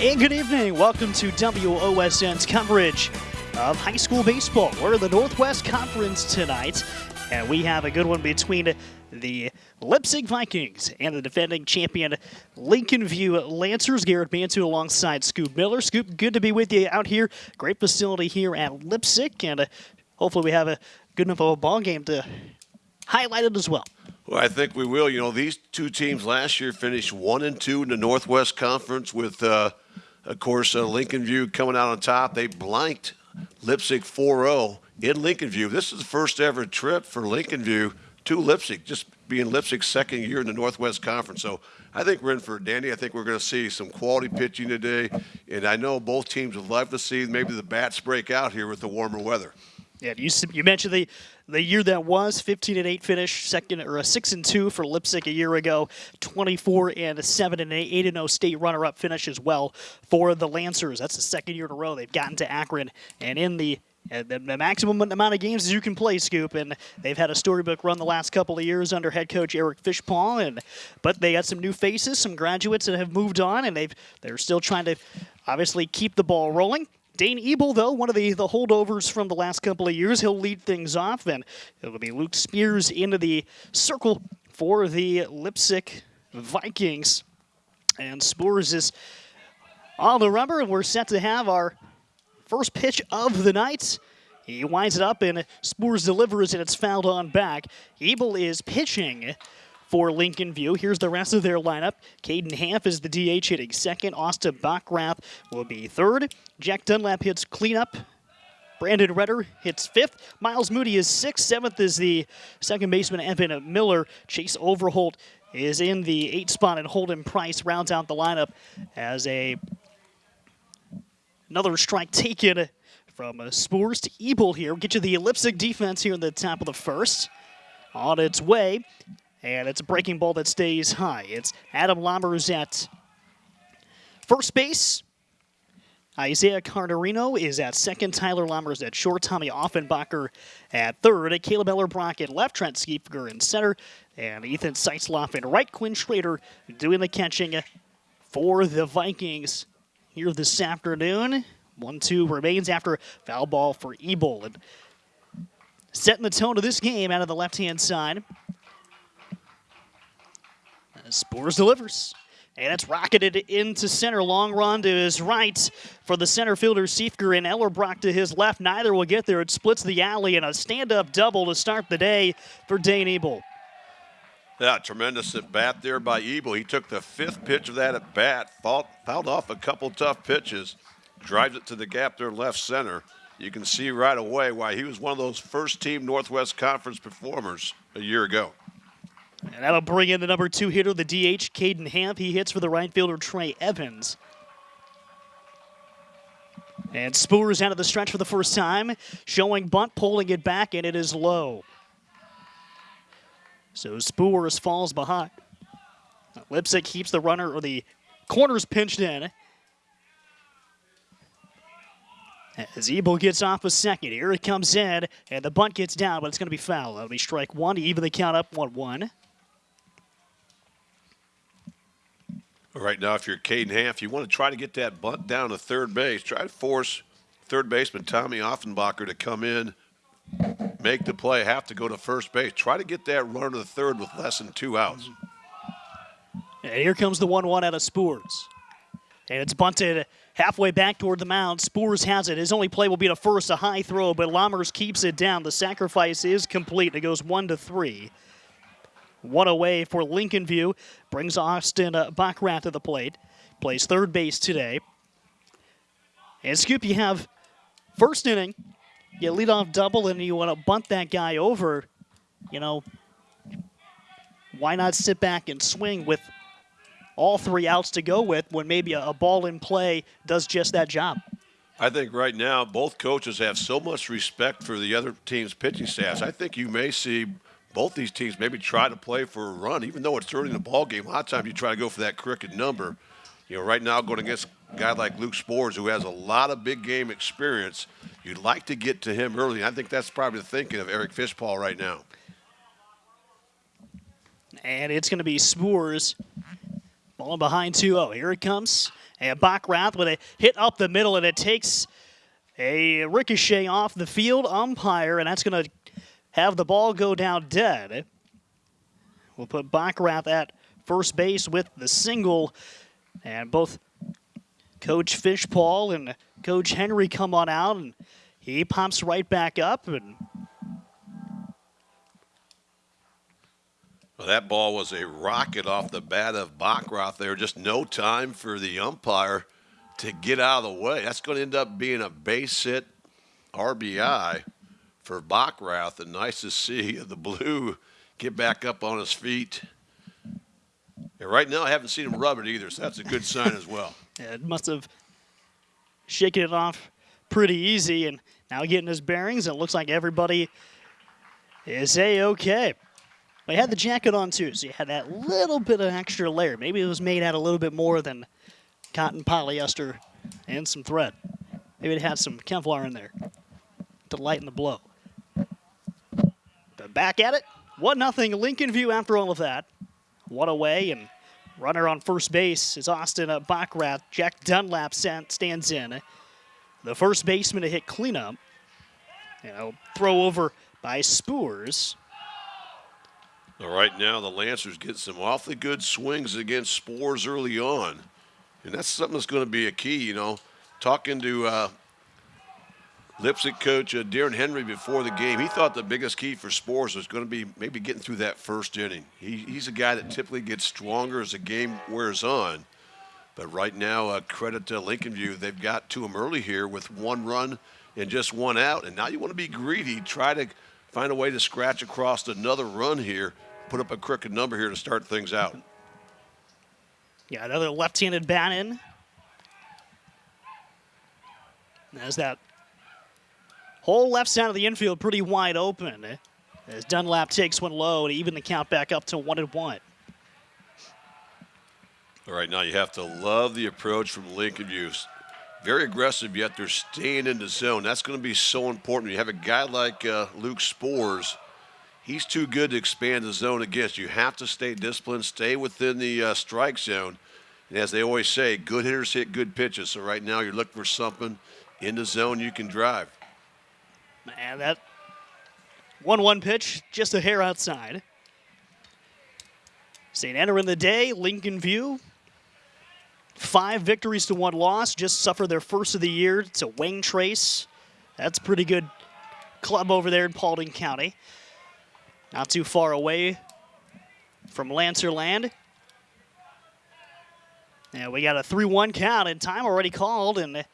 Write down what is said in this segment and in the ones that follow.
And good evening. Welcome to WOSN's coverage of high school baseball. We're in the Northwest Conference tonight, and we have a good one between the Leipsic Vikings and the defending champion Lincoln View Lancers. Garrett Bantu alongside Scoop Miller. Scoop, good to be with you out here. Great facility here at Leipsic, and hopefully we have a good enough of a ball game to highlight it as well. Well, I think we will. You know, these two teams last year finished one and two in the Northwest Conference with, uh, of course, uh, Lincoln View coming out on top. They blanked Leipsic 4-0 in Lincoln View. This is the first ever trip for Lincoln View to Leipsic, just being Leipsic's second year in the Northwest Conference. So I think we're in for Danny. I think we're going to see some quality pitching today, and I know both teams would love to see maybe the bats break out here with the warmer weather. Yeah, you you mentioned the the year that was 15 and 8 finish, second or a 6 and 2 for Leipsic a year ago, 24 and a 7 and 8, 8 and 0 state runner up finish as well for the Lancers. That's the second year in a row they've gotten to Akron and in the uh, the, maximum amount of games as you can play, Scoop, and they've had a storybook run the last couple of years under head coach Eric Fishpaw, and but they got some new faces, some graduates that have moved on, and they've they're still trying to obviously keep the ball rolling. Dane Ebel, though, one of the, the holdovers from the last couple of years, he'll lead things off, and it'll be Luke Spears into the circle for the Leipsic Vikings. And Spears is on the rubber, and we're set to have our first pitch of the night. He winds it up, and Spears delivers, and it's fouled on back. Ebel is pitching for Lincoln View. Here's the rest of their lineup. Caden Hanf is the DH hitting second. Austin Bachrath will be third. Jack Dunlap hits cleanup. Brandon Redder hits fifth. Miles Moody is sixth. Seventh is the second baseman Evan Miller. Chase Overholt is in the eight spot, and Holden Price rounds out the lineup as a another strike taken from Spears to Ebel here. Get you the Leipsic defense here in the top of the first. On its way, and it's a breaking ball that stays high. It's Adam Lammers at first base. Isaiah Cardarino is at second. Tyler Lammers at short. Tommy Offenbacher at third. Caleb Ellerbrock at left. Trent Skiefiger in center. And Ethan Zeisloff in right. Quinn Schrader doing the catching for the Vikings here this afternoon. 1-2 remains after foul ball for Ebel. And setting the tone of this game out of the left-hand side. Spears delivers. And it's rocketed into center. Long run to his right for the center fielder, Seifger, and Ellerbrock to his left. Neither will get there. It splits the alley and a stand-up double to start the day for Dane Ebel. Yeah, tremendous at bat there by Ebel. He took the fifth pitch of that at bat, fouled, fouled off a couple tough pitches, drives it to the gap there left center. You can see right away why he was one of those first team Northwest Conference performers a year ago. And that'll bring in the number two hitter, the DH, Caden Hanf. He hits for the right fielder, Trey Evans. And Spears out of the stretch for the first time, showing bunt, pulling it back, and it is low. So Spears falls behind. Leipsic keeps the runner, or the corners pinched in. As Ebel gets off a second, here it comes in, and the bunt gets down, but it's going to be foul. That'll be strike one to even the count up 1 1 Right now, if you're Caden Hanf, you want to try to get that bunt down to third base. Try to force third baseman Tommy Offenbacher to come in, make the play, have to go to first base. Try to get that runner to the third with less than two outs. And here comes the 1-1 out of Spears. And it's bunted halfway back toward the mound. Spears has it. His only play will be to first, a high throw, but Lammers keeps it down. The sacrifice is complete. It goes one to three. One away for Lincoln View. Brings Austin uh, Bachrath to the plate. Plays third base today. And Scoop, you have first inning. You lead off double and you want to bunt that guy over. You know, why not sit back and swing with all three outs to go with when maybe a, a ball in play does just that job? I think right now both coaches have so much respect for the other team's pitching staffs. I think you may see both these teams maybe try to play for a run, even though it's early in the ball game. A lot of times you try to go for that crooked number. You know, right now going against a guy like Luke Spores, who has a lot of big game experience, you'd like to get to him early. I think that's probably the thinking of Eric Fishpaw right now. And it's going to be Spores. Ball behind 2-0. Here it comes. And Backrath with a hit up the middle, and it takes a ricochet off the field umpire, and that's going to have the ball go down dead. We'll put Backrath at first base with the single, and both Coach Fishpaul and Coach Henry come on out, and he pops right back up, and Well, that ball was a rocket off the bat of Backrath there. Just no time for the umpire to get out of the way. That's going to end up being a base hit RBI for Backrath. And nice to see the blue get back up on his feet. And right now, I haven't seen him rub it either, so that's a good sign as well. It must have shaken it off pretty easy, and now getting his bearings. It looks like everybody is a okay. But he had the jacket on too, so you had that little bit of extra layer. Maybe it was made out a little bit more than cotton polyester and some thread. Maybe it had some Kevlar in there to lighten the blow. Back at it, one nothing Lincoln View after all of that. One away and runner on first base is Austin uh, Backrath. Jack Dunlap stands in. The first baseman to hit cleanup. You know, throw over by Spoors. All right, now the Lancers get some awfully good swings against Spores early on. And that's something that's going to be a key, you know. Talking to uh, Leipsic coach uh, Darren Henry before the game, he thought the biggest key for Spores was going to be maybe getting through that first inning. He, he's a guy that typically gets stronger as the game wears on. But right now, uh, credit to Lincoln View, they've got to him early here with one run and just one out. And now you want to be greedy, try to find a way to scratch across another run here put up a crooked number here to start things out. Yeah, another left-handed bat in. As that whole left side of the infield pretty wide open. As Dunlap takes one low to even the count back up to one and one. All right, now you have to love the approach from Lincoln View. Very aggressive, yet they're staying in the zone. That's going to be so important. You have a guy like uh, Luke Spores – he's too good to expand the zone against. You have to stay disciplined, stay within the uh, strike zone. And as they always say, good hitters hit good pitches. So right now you're looking for something in the zone you can drive. Man, that 1 1 pitch, just a hair outside. St. Enter in the day, Lincoln View. Five victories to one loss, just suffered their first of the year to Wayne Trace. That's a pretty good club over there in Paulding County. Not too far away from Lancerland. Yeah, we got a 3-1 count and time already called and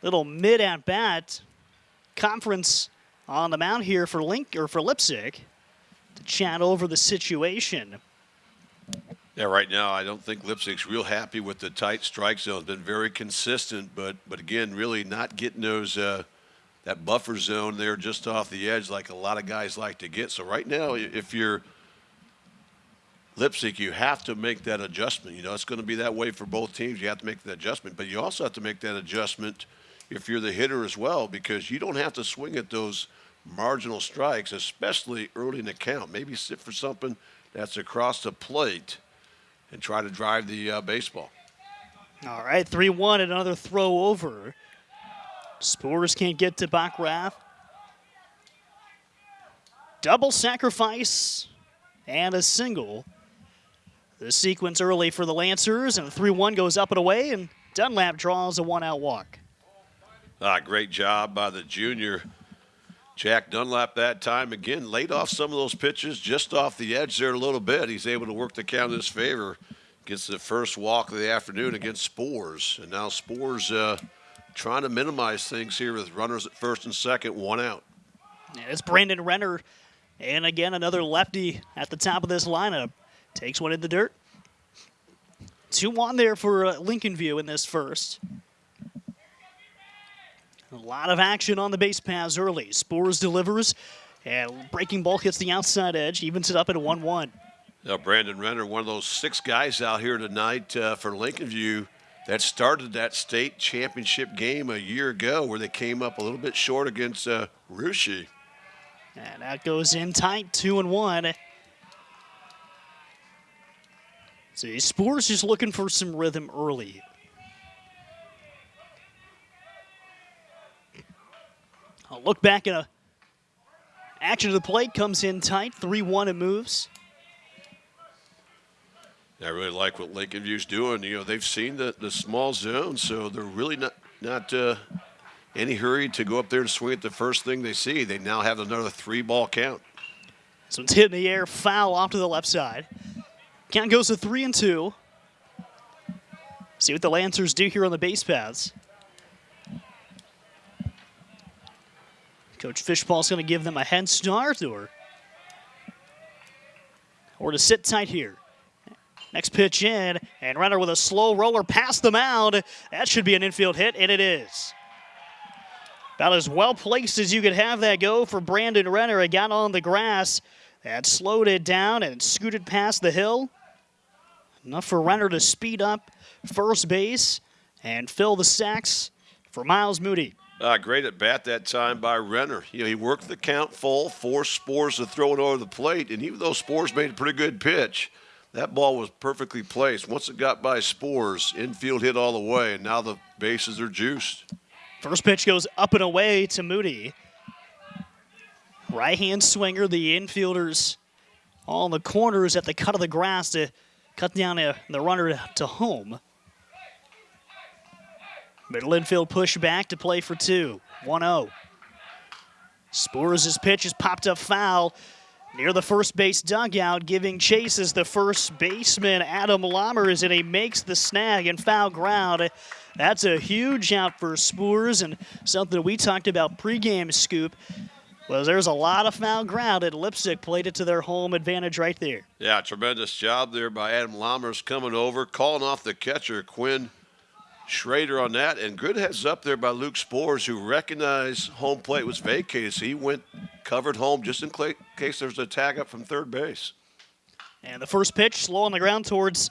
little mid at bat conference on the mound here for Link or for Leipsic to chat over the situation. Yeah, right now I don't think Leipsic's real happy with the tight strike zone. Been very consistent, but but again, really not getting those uh, that buffer zone there just off the edge like a lot of guys like to get. So right now, if you're Leipsic, you have to make that adjustment. You know, it's going to be that way for both teams. You have to make that adjustment, but you also have to make that adjustment if you're the hitter as well because you don't have to swing at those marginal strikes, especially early in the count. Maybe sit for something that's across the plate and try to drive the uh, baseball. All right, 3 1, and another throw over. Spores can't get to Backrath. Double sacrifice and a single. The sequence early for the Lancers, and 3 1 goes up and away, and Dunlap draws a one out walk. Ah, great job by the junior. Jack Dunlap that time again laid off some of those pitches just off the edge there a little bit. He's able to work the count in his favor. Gets the first walk of the afternoon against Spores. And now Spores uh, trying to minimize things here with runners at first and second, one out. And it's Brandon Renner, and again another lefty at the top of this lineup. Takes one in the dirt. 2 1 there for uh, Lincoln View in this first. A lot of action on the base paths early. Spores delivers, and breaking ball hits the outside edge, evens it up at 1 1. Now, Brandon Renner, one of those six guys out here tonight uh, for Lincoln View that started that state championship game a year ago where they came up a little bit short against uh, Russia. And that goes in tight, two and one. See, Spores just looking for some rhythm early. I'll look back at a action to the plate, comes in tight, 3 1 and moves. I really like what Lincoln View's doing. You know, they've seen the, the small zone, so they're really not not uh, any hurry to go up there and swing at the first thing they see. They now have another three ball count. So it's hit in the air, foul off to the left side. Count goes to three and two. See what the Lancers do here on the base paths. Coach Fishball's going to give them a head start or, or to sit tight here. Next pitch in, and runner with a slow roller past the mound. That should be an infield hit, and it is. About as well placed as you could have that go for Brandon Renner. It got on the grass and slowed it down and scooted past the hill. Enough for Renner to speed up first base and fill the sacks for Miles Moody. Uh, great at bat that time by Renner. You know, he worked the count full, forced Spores to throw it over the plate, and even though Spores made a pretty good pitch, that ball was perfectly placed. Once it got by Spores, infield hit all the way, and now the bases are juiced. First pitch goes up and away to Moody. Right hand swinger, the infielders in the corners at the cut of the grass to cut down a, the runner to home. Middle infield push back to play for two. 1 0. Spores' pitch is popped up foul near the first base dugout, giving chase as the first baseman, Adam Lammers, and he makes the snag and foul ground. That's a huge out for Spores and something we talked about pregame scoop was there's a lot of foul ground, and Leipsic played it to their home advantage right there. Yeah, tremendous job there by Adam Lammers coming over, calling off the catcher, Quinn Schrader on that, and good heads up there by Luke Spores, who recognized home plate was vacated, so he went covered home just in case there's a tag up from third base. And the first pitch, slow on the ground towards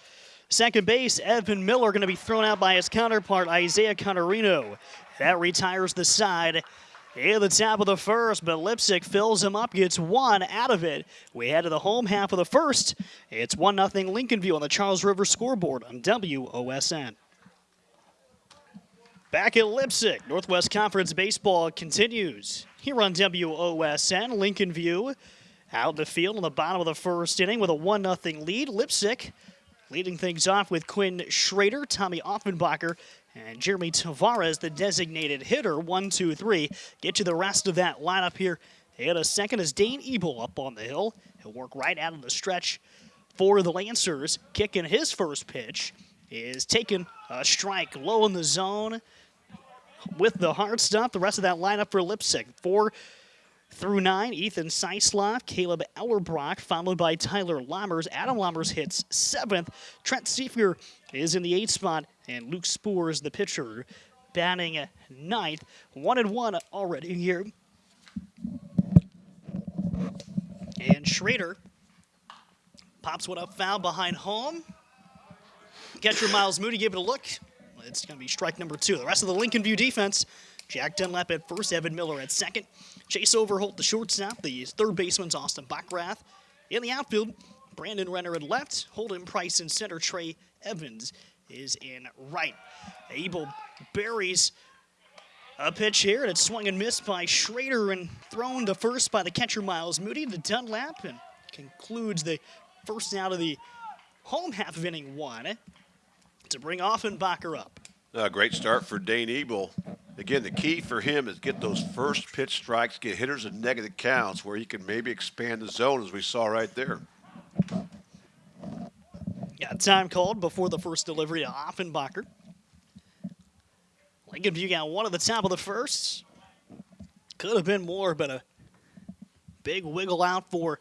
second base. Evan Miller going to be thrown out by his counterpart, Isaiah Contarino. That retires the side in the top of the first, but Leipsic fills him up, gets one out of it. We head to the home half of the first. It's 1 0 Lincoln View on the Charles River scoreboard on WOSN. Back at Leipsic, Northwest Conference Baseball continues here on WOSN. Lincoln View out in the field on the bottom of the first inning with a 1 0 lead. Leipsic leading things off with Quinn Schrader, Tommy Offenbacher, and Jeremy Tavares, the designated hitter. One, two, three. Get you the rest of that lineup here in a second as Dane Ebel up on the hill. He'll work right out of the stretch for the Lancers. Kicking his first pitch is taking a strike low in the zone with the hard stuff. The rest of that lineup for Leipsic. Four through nine, Ethan Zeisloff, Caleb Ellerbrock, followed by Tyler Lammers. Adam Lammers hits seventh. Trent Seefer is in the eighth spot, and Luke Spores, the pitcher, batting ninth. One and one already here. And Schrader pops one up foul behind home. Catcher Miles Moody gave it a look. It's going to be strike number two. The rest of the Lincoln View defense Jack Dunlap at first, Evan Miller at second. Chase Overholt, the shortstop. The third baseman's Austin Backrath. In the outfield, Brandon Renner at left. Holden Price in center. Trey Evans is in right. Ebel buries a pitch here, and it's swung and missed by Schrader and thrown to first by the catcher Miles Moody to Dunlap and concludes the first out of the home half of inning one to bring Offenbacher up. A great start for Dane Ebel. Again, the key for him is get those first pitch strikes, get hitters in negative counts where he can maybe expand the zone as we saw right there. Got time called before the first delivery to Offenbacher. Lincoln View got one at the top of the first. Could have been more, but a big wiggle out for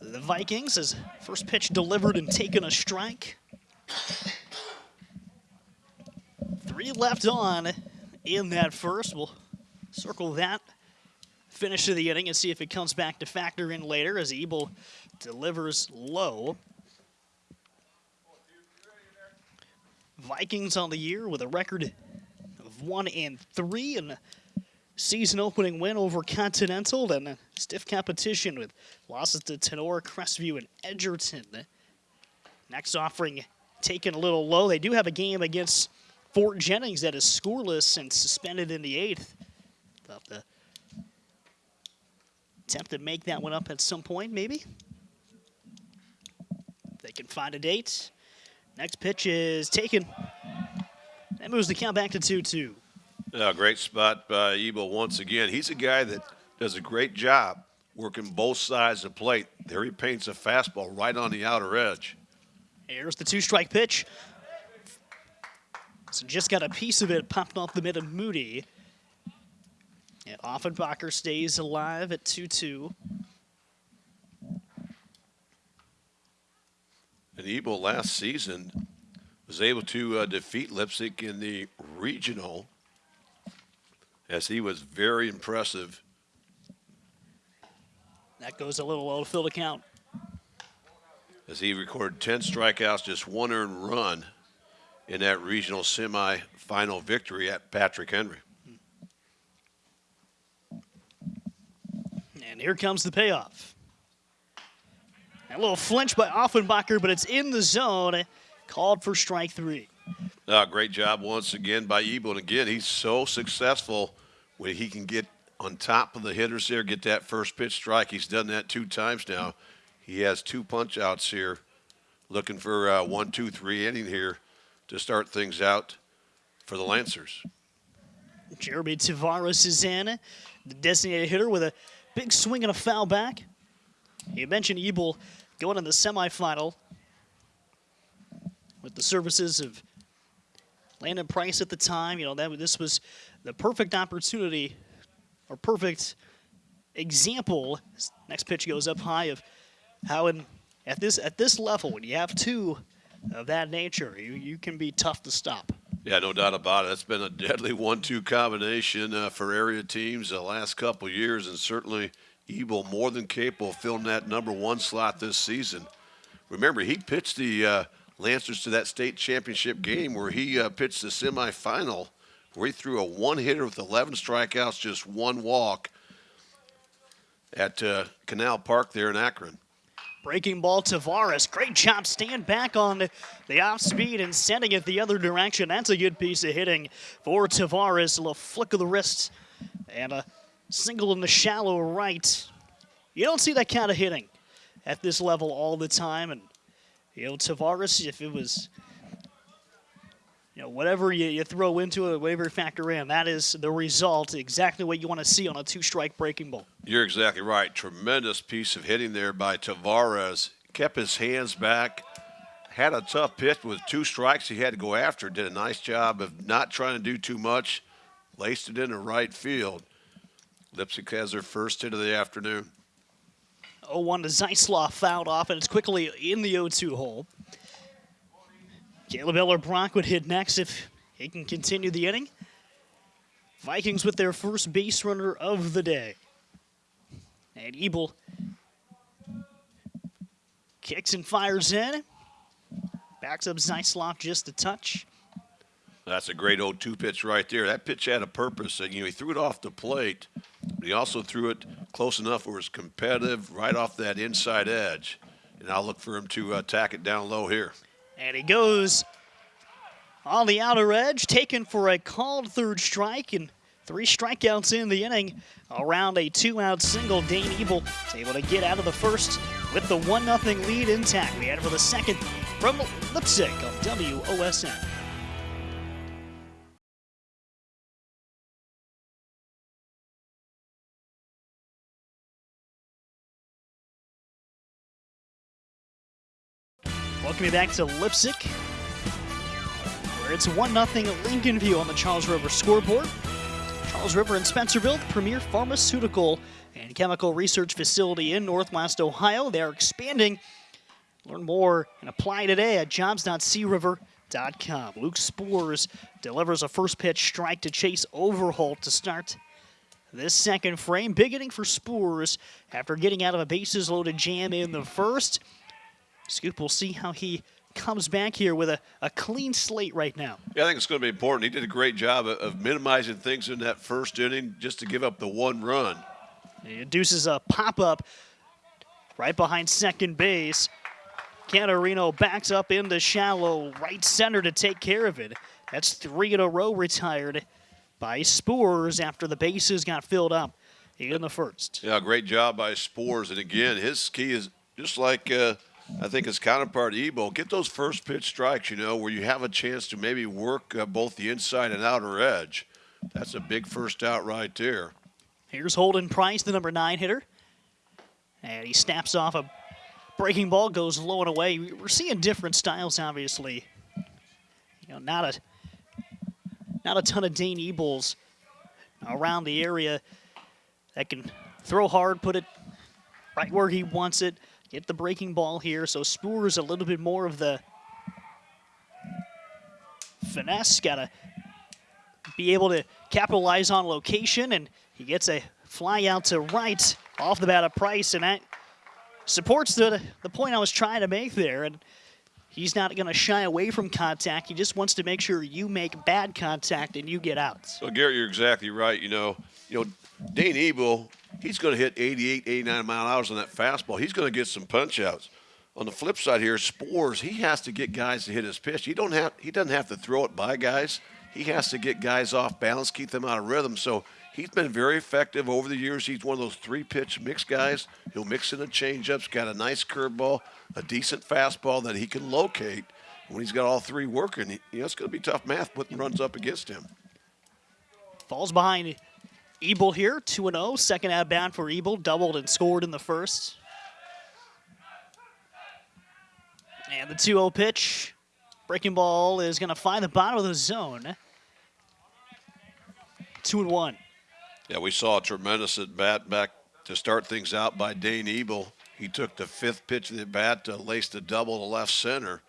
the Vikings as first pitch delivered and taken a strike. Three left on in that first. We'll circle that finish of the inning and see if it comes back to factor in later as Ebel delivers low. Vikings on the year with a record of one and three and season opening win over Continental and stiff competition with losses to Tinora, Crestview, and Edgerton. Next offering taken a little low. They do have a game against Fort Jennings that is scoreless and suspended in the eighth. They'll have to attempt to make that one up at some point, maybe. If they can find a date. Next pitch is taken. That moves the count back to 2 2. Yeah, great spot by Ebel once again. He's a guy that does a great job working both sides of the plate. There he paints a fastball right on the outer edge. Here's the two strike pitch. So just got a piece of it popped off the mid of Moody. And Offenbacher stays alive at 2 2. And Ebel last season was able to uh, defeat Leipsic in the regional as he was very impressive. That goes a little low to fill the count. As he recorded 10 strikeouts, just one earned run in that regional semifinal victory at Patrick Henry. And here comes the payoff. A little flinch by Offenbacher, but it's in the zone. Called for strike three. Uh, great job once again by Ebel. And again, he's so successful when he can get on top of the hitters there, get that first pitch strike. He's done that two times now. He has two punch outs here, looking for uh, one, two, three inning here to start things out for the Lancers. Jeremy Tavares is in, the designated hitter with a big swing and a foul back. You mentioned Ebel going in the semifinal with the services of Landon Price at the time. You know that this was the perfect opportunity or perfect example. Next pitch goes up high of how in at this at this level when you have two of that nature, you, you can be tough to stop. Yeah, no doubt about it. It's been a deadly one-two combination uh, for area teams the last couple years, and certainly Ebel more than capable of filling that number one slot this season. Remember, he pitched the uh, Lancers to that state championship game where he uh, pitched the semifinal, where he threw a one-hitter with 11 strikeouts, just one walk at uh, Canal Park there in Akron. Breaking ball, Tavares. Great job. Stand back on the off speed and sending it the other direction. That's a good piece of hitting for Tavares. A little flick of the wrist and a single in the shallow right. You don't see that kind of hitting at this level all the time. And, you know, Tavares, if it was you know, whatever you, you throw into it, whatever you factor in, that is the result, exactly what you want to see on a two-strike breaking ball. You're exactly right. Tremendous piece of hitting there by Tavares. Kept his hands back, had a tough pitch with two strikes he had to go after. Did a nice job of not trying to do too much. Laced it into right field. Leipsic has their first hit of the afternoon. 0-1 to Zeisloff fouled off, and it's quickly in the 0-2 hole. Caleb Ellerbrock would hit next if he can continue the inning. Vikings with their first base runner of the day. And Ebel kicks and fires in. Backs up Zeisloff just a touch. That's a great 0-2 pitch right there. That pitch had a purpose. And, you know, he threw it off the plate, but he also threw it close enough where it was competitive right off that inside edge. And I'll look for him to uh, attack it down low here. And he goes on the outer edge, taken for a called third strike and three strikeouts in the inning. Around a two-out single, Dane Ebel is able to get out of the first with the 1-0 lead intact. We head for the second from Leipsic on WOSN. You back to Leipsic, where it's 1 0 Lincoln View on the Charles River scoreboard. Charles River and Spencerville, the premier pharmaceutical and chemical research facility in Northwest Ohio. They are expanding. Learn more and apply today at jobs.criver.com. Luke Spores delivers a first pitch strike to Chase Overholt to start this second frame. Big inning for Spores after getting out of a bases loaded jam in the first. Scoop will see how he comes back here with a, a clean slate right now. Yeah, I think it's going to be important. He did a great job of, of minimizing things in that first inning just to give up the one run. He induces a pop up right behind second base. Canarino backs up into shallow right center to take care of it. That's three in a row retired by Spores after the bases got filled up in the first. Yeah, great job by Spores. And again, his key is just like uh, I think his counterpart Ebel. Get those first pitch strikes, you know, where you have a chance to maybe work uh, both the inside and outer edge. That's a big first out right there. Here's Holden Price, the number nine hitter. And he snaps off a breaking ball, goes low and away. We're seeing different styles, obviously. You know, not a not a ton of Dane Ebels around the area that can throw hard, put it right where he wants it, get the breaking ball here. So Spores a little bit more of the finesse. Got to be able to capitalize on location, and he gets a fly out to right off the bat of Price, and that supports the the point I was trying to make there. And he's not going to shy away from contact. He just wants to make sure you make bad contact and you get out. So Garrett, you're exactly right. You know, you know, Dane Ebel, he's going to hit 88, 89 mile hours on that fastball. He's going to get some punch outs. On the flip side here, Spores, he has to get guys to hit his pitch. He don't have he doesn't have to throw it by guys. He has to get guys off balance, keep them out of rhythm. So he's been very effective over the years. He's one of those three pitch mix guys. He'll mix in the changeups, got a nice curveball, a decent fastball that he can locate. When he's got all three working, you know, it's going to be tough math putting runs up against him. Falls behind Ebel here, 2 0. Second bat for Ebel, doubled and scored in the first. And the 2 0 pitch. Breaking ball is going to find the bottom of the zone. 2 and 1. Yeah, we saw a tremendous at bat back to start things out by Dane Ebel. He took the fifth pitch of the bat to lace the double to left center.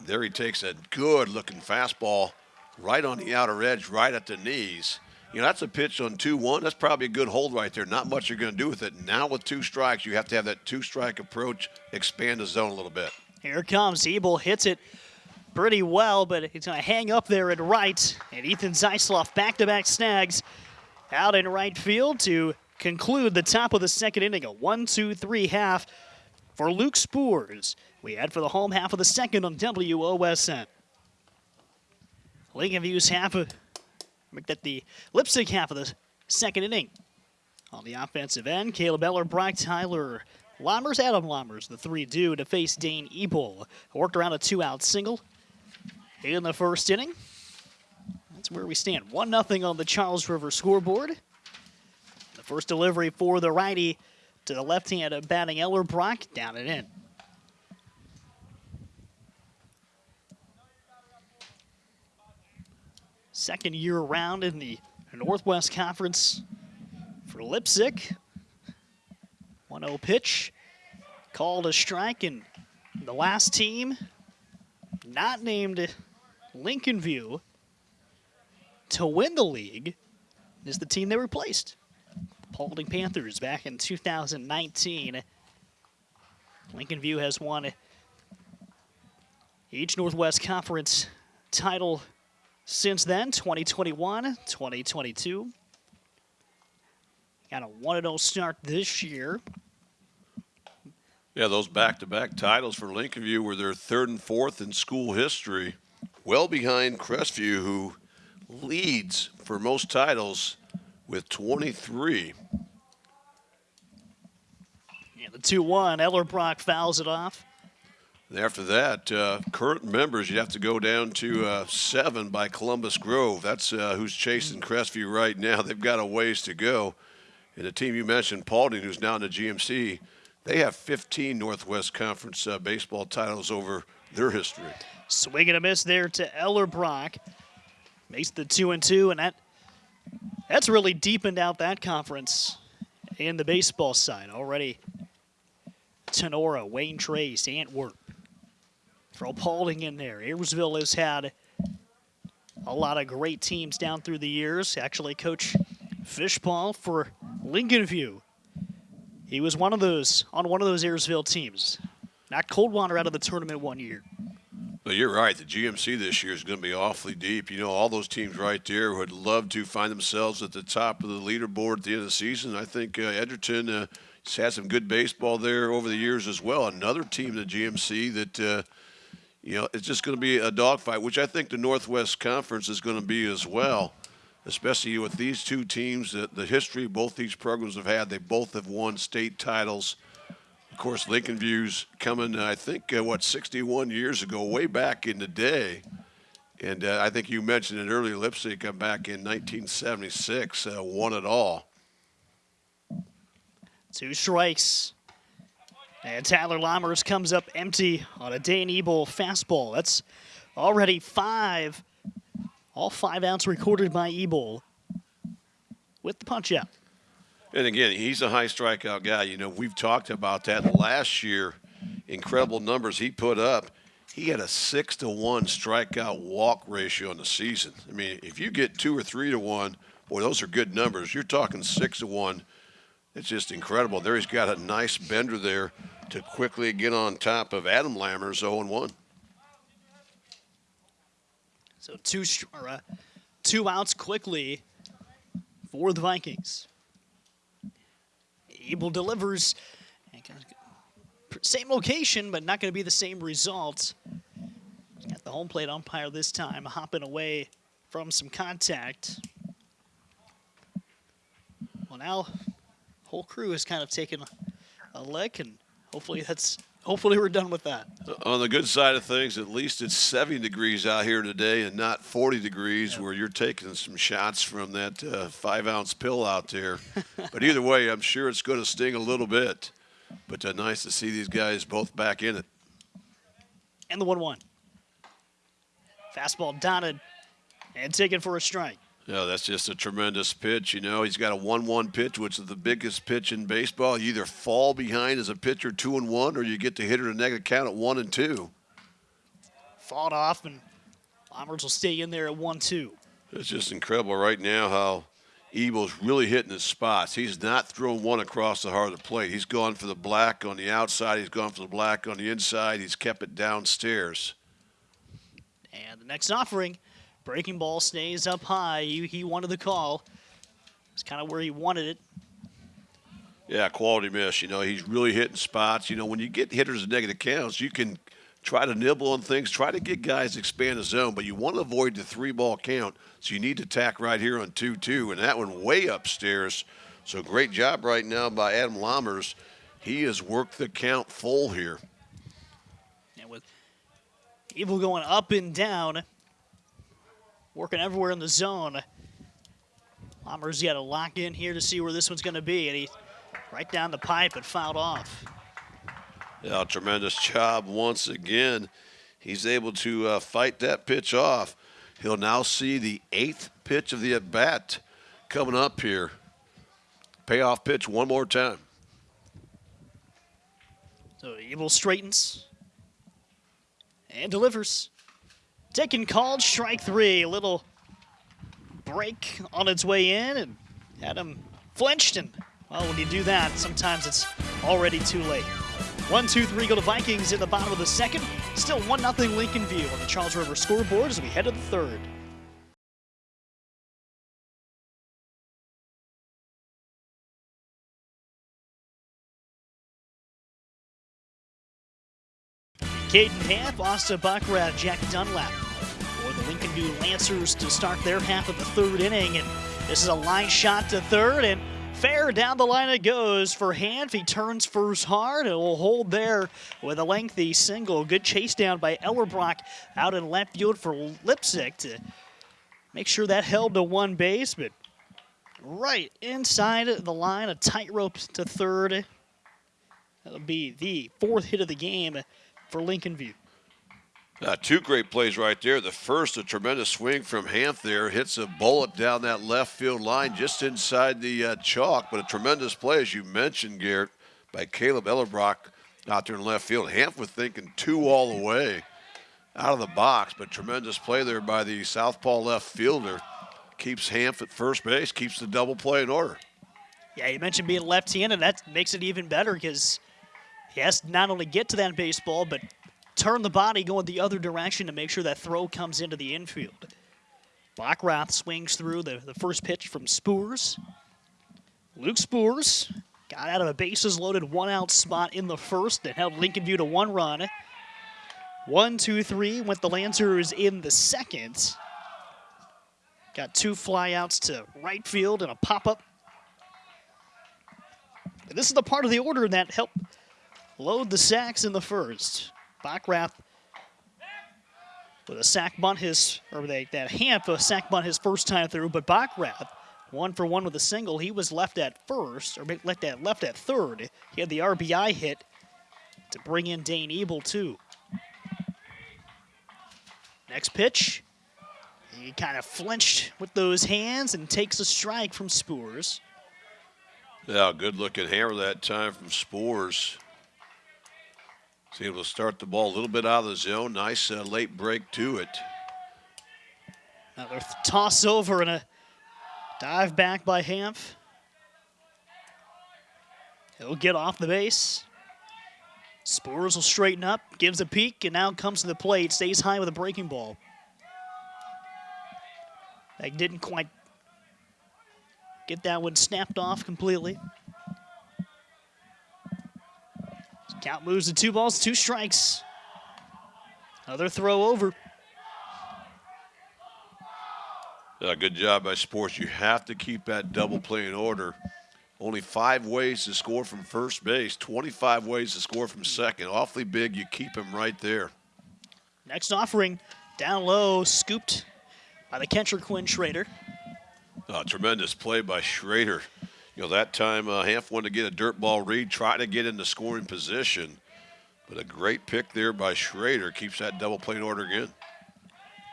There he takes a good looking fastball right on the outer edge, right at the knees. You know, that's a pitch on 2 1. That's probably a good hold right there. Not much you're going to do with it. Now, with two strikes, you have to have that two strike approach, expand the zone a little bit. Here comes. Ebel hits it pretty well, but he's going to hang up there at right. And Ethan Zeisloff back to back snags out in right field to conclude the top of the second inning. A one, two, three half for Luke Spores. We head for the home half of the second on WOSN. Lincoln View's half of make that the Leipsic half of the second inning. On the offensive end, Caleb Eller, Brock Tyler, Lammers, Adam Lammers, the three do to face Dane Ebel. Worked around a two out single in the first inning. That's where we stand. 1 0 on the Charles River scoreboard. The first delivery for the righty to the left hand of batting Ellerbrock down and in. Second year around in the Northwest Conference for Leipsic. 1 0 pitch. Called a strike, and the last team not named Lincoln View to win the league is the team they replaced. Paulding Panthers back in 2019. Lincoln View has won each Northwest Conference title since then 2021, 2022. Got a 1 0 start this year. Yeah, those back to back titles for Lincoln View were their third and fourth in school history, well behind Crestview, who leads for most titles with 23. Yeah, the 2 1, Ellerbrock fouls it off. After that, uh, current members, you have to go down to uh, seven by Columbus Grove. That's uh, who's chasing Crestview right now. They've got a ways to go. And the team you mentioned, Paulding, who's now in the GMC, they have 15 Northwest Conference uh, baseball titles over their history. Swing and a miss there to Ellerbrock. Makes the two and two, and that that's really deepened out that conference in the baseball side already. Tinora, Wayne Trace, Antwerp. Throw Paulding in there. Ayersville has had a lot of great teams down through the years. Actually, Coach Fishball for Lincoln View. He was one of those on one of those Ayersville teams. Knocked Coldwater out of the tournament one year. But you're right. The GMC this year is going to be awfully deep. You know, all those teams right there would love to find themselves at the top of the leaderboard at the end of the season. I think uh, Edgerton, uh, He's had some good baseball there over the years as well. Another team, the GMC, that uh, you know it's just going to be a dogfight, which I think the Northwest Conference is going to be as well. Especially with these two teams, the, the history both these programs have had. They both have won state titles. Of course, Lincoln View's coming, I think, uh, what, 61 years ago, way back in the day. And uh, I think you mentioned it earlier, Leipsic come back in 1976, uh, won it all. Two strikes. And Tyler Lammers comes up empty on a Dane Ebel fastball. That's already five. All five outs recorded by Ebel with the punch out. And again, he's a high strikeout guy. You know, we've talked about that last year. Incredible numbers he put up. He had a six to one strikeout walk ratio in the season. I mean, if you get two or three to one, boy, those are good numbers. You're talking six to one. It's just incredible. There he's got a nice bender there to quickly get on top of Adam Lammers 0 1. So two uh, two outs quickly for the Vikings. Ebel delivers. Same location, but not going to be the same result. Got the home plate umpire this time hopping away from some contact. Well, now whole crew has kind of taken a lick, and hopefully that's hopefully we're done with that. On the good side of things, at least it's 70 degrees out here today and not 40 degrees where you're taking some shots from that uh, five ounce pill out there. but either way, I'm sure it's going to sting a little bit. But uh, nice to see these guys both back in it. And the 1 1. Fastball dotted and taken for a strike. Yeah, that's just a tremendous pitch. You know, he's got a one-one pitch, which is the biggest pitch in baseball. You either fall behind as a pitcher two and one, or you get the hitter to negative count at one and two. Fought off, and Lammers will stay in there at one-two. It's just incredible right now how Ebel's really hitting his spots. He's not throwing one across the heart of the plate. He's gone for the black on the outside. He's gone for the black on the inside. He's kept it downstairs. And the next offering – Breaking ball stays up high. He, he wanted the call. It's kind of where he wanted it. Yeah, quality miss. You know, he's really hitting spots. You know, when you get hitters at negative counts, you can try to nibble on things, try to get guys to expand the zone, but you want to avoid the three ball count. So you need to tack right here on 2 2, and that one way upstairs. So great job right now by Adam Lammers. He has worked the count full here. And with Ebel going up and down, working everywhere in the zone. Lammers got to lock in here to see where this one's going to be, and he right down the pipe and fouled off. Yeah, tremendous job once again. He's able to uh, fight that pitch off. He'll now see the eighth pitch of the at bat coming up here. Payoff pitch one more time. So Ebel straightens and delivers. Taking called strike three. A little break on its way in and had him flinched. And, well, when you do that, sometimes it's already too late. One, two, three go to Vikings in the bottom of the second. Still 1 0 Lincoln View on the Charles River scoreboard as we head to the third. Caden Hanf, Austin Buckrath, Jack Dunlap for the Lincoln View Lancers to start their half of the third inning. And this is a line shot to third, and fair down the line it goes for Hanf. He turns first hard and will hold there with a lengthy single. Good chase down by Ellerbrock out in left field for Leipzig to make sure that held to one base, but right inside the line, a tightrope to third. That'll be the fourth hit of the game for Lincoln View. Uh, two great plays right there. The first, a tremendous swing from Hanf there, hits a bullet down that left field line just inside the uh, chalk, but a tremendous play, as you mentioned, Garrett, by Caleb Ellerbrock out there in left field. Hanf was thinking two all the way out of the box, but tremendous play there by the southpaw left fielder. Keeps Hanf at first base, keeps the double play in order. Yeah, you mentioned being left-handed. That makes it even better because he has not only get to that baseball, but turn the body going the other direction to make sure that throw comes into the infield. Bockrath swings through the, the first pitch from Spoors. Luke Spoors got out of a bases loaded one out spot in the first and held Lincoln View to one run. One, two, three went the Lancers in the second. Got two flyouts to right field and a pop up. This is the part of the order that helped load the sacks in the first. Bockrath with a sack bunt his, or they, that Hanf a sack bunt his first time through, but Bockrath one for one with a single. He was left at first, or left at left at third. He had the RBI hit to bring in Dane Ebel too. Next pitch, he kind of flinched with those hands and takes a strike from Spoors. Yeah, good looking hammer that time from Spoors. Was able to start the ball a little bit out of the zone. Nice uh, late break to it. Another toss over and a dive back by Hanf. He'll get off the base. Spoors will straighten up, gives a peek, and now comes to the plate. Stays high with a breaking ball. They didn't quite get that one snapped off completely. Count moves to two balls, two strikes. Another throw over. Good job by Sports. You have to keep that double play in order. Only five ways to score from first base, 25 ways to score from second. Awfully big. You keep him right there. Next offering, down low, scooped by the catcher Quinn Schrader. Uh, tremendous play by Schrader. You know, that time uh, Hanf wanted to get a dirt ball read, try to get into scoring position. But a great pick there by Schrader keeps that double play in order again.